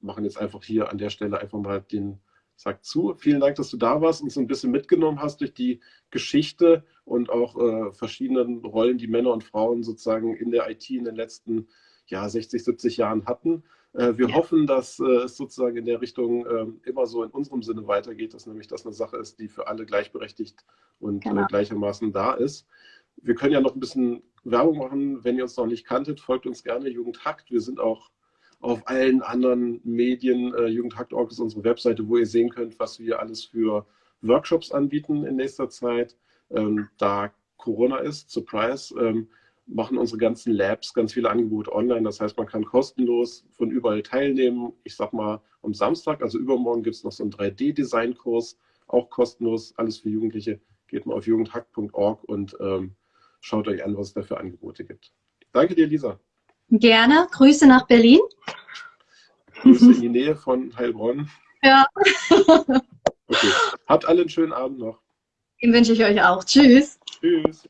machen jetzt einfach hier an der Stelle einfach mal den Sack zu. Vielen Dank, dass du da warst und so ein bisschen mitgenommen hast durch die Geschichte und auch äh, verschiedenen Rollen, die Männer und Frauen sozusagen in der IT in den letzten ja, 60, 70 Jahren hatten. Äh, wir ja. hoffen, dass äh, es sozusagen in der Richtung ähm, immer so in unserem Sinne weitergeht, dass nämlich das eine Sache ist, die für alle gleichberechtigt und äh, genau. gleichermaßen da ist. Wir können ja noch ein bisschen Werbung machen. Wenn ihr uns noch nicht kanntet, folgt uns gerne Jugendhakt. Wir sind auch auf allen anderen Medien. Jugendhakt.org ist unsere Webseite, wo ihr sehen könnt, was wir alles für Workshops anbieten in nächster Zeit. Ähm, da Corona ist, Surprise, ähm, machen unsere ganzen Labs ganz viele Angebote online. Das heißt, man kann kostenlos von überall teilnehmen. Ich sag mal, am Samstag, also übermorgen, gibt es noch so einen 3D-Design-Kurs, auch kostenlos, alles für Jugendliche. Geht mal auf jugendhack.org und ähm, schaut euch an, was es da für Angebote gibt. Danke dir, Lisa. Gerne. Grüße nach Berlin. Grüße in die Nähe von Heilbronn. Ja. okay. Habt alle einen schönen Abend noch. Den wünsche ich euch auch. Tschüss. Tschüss.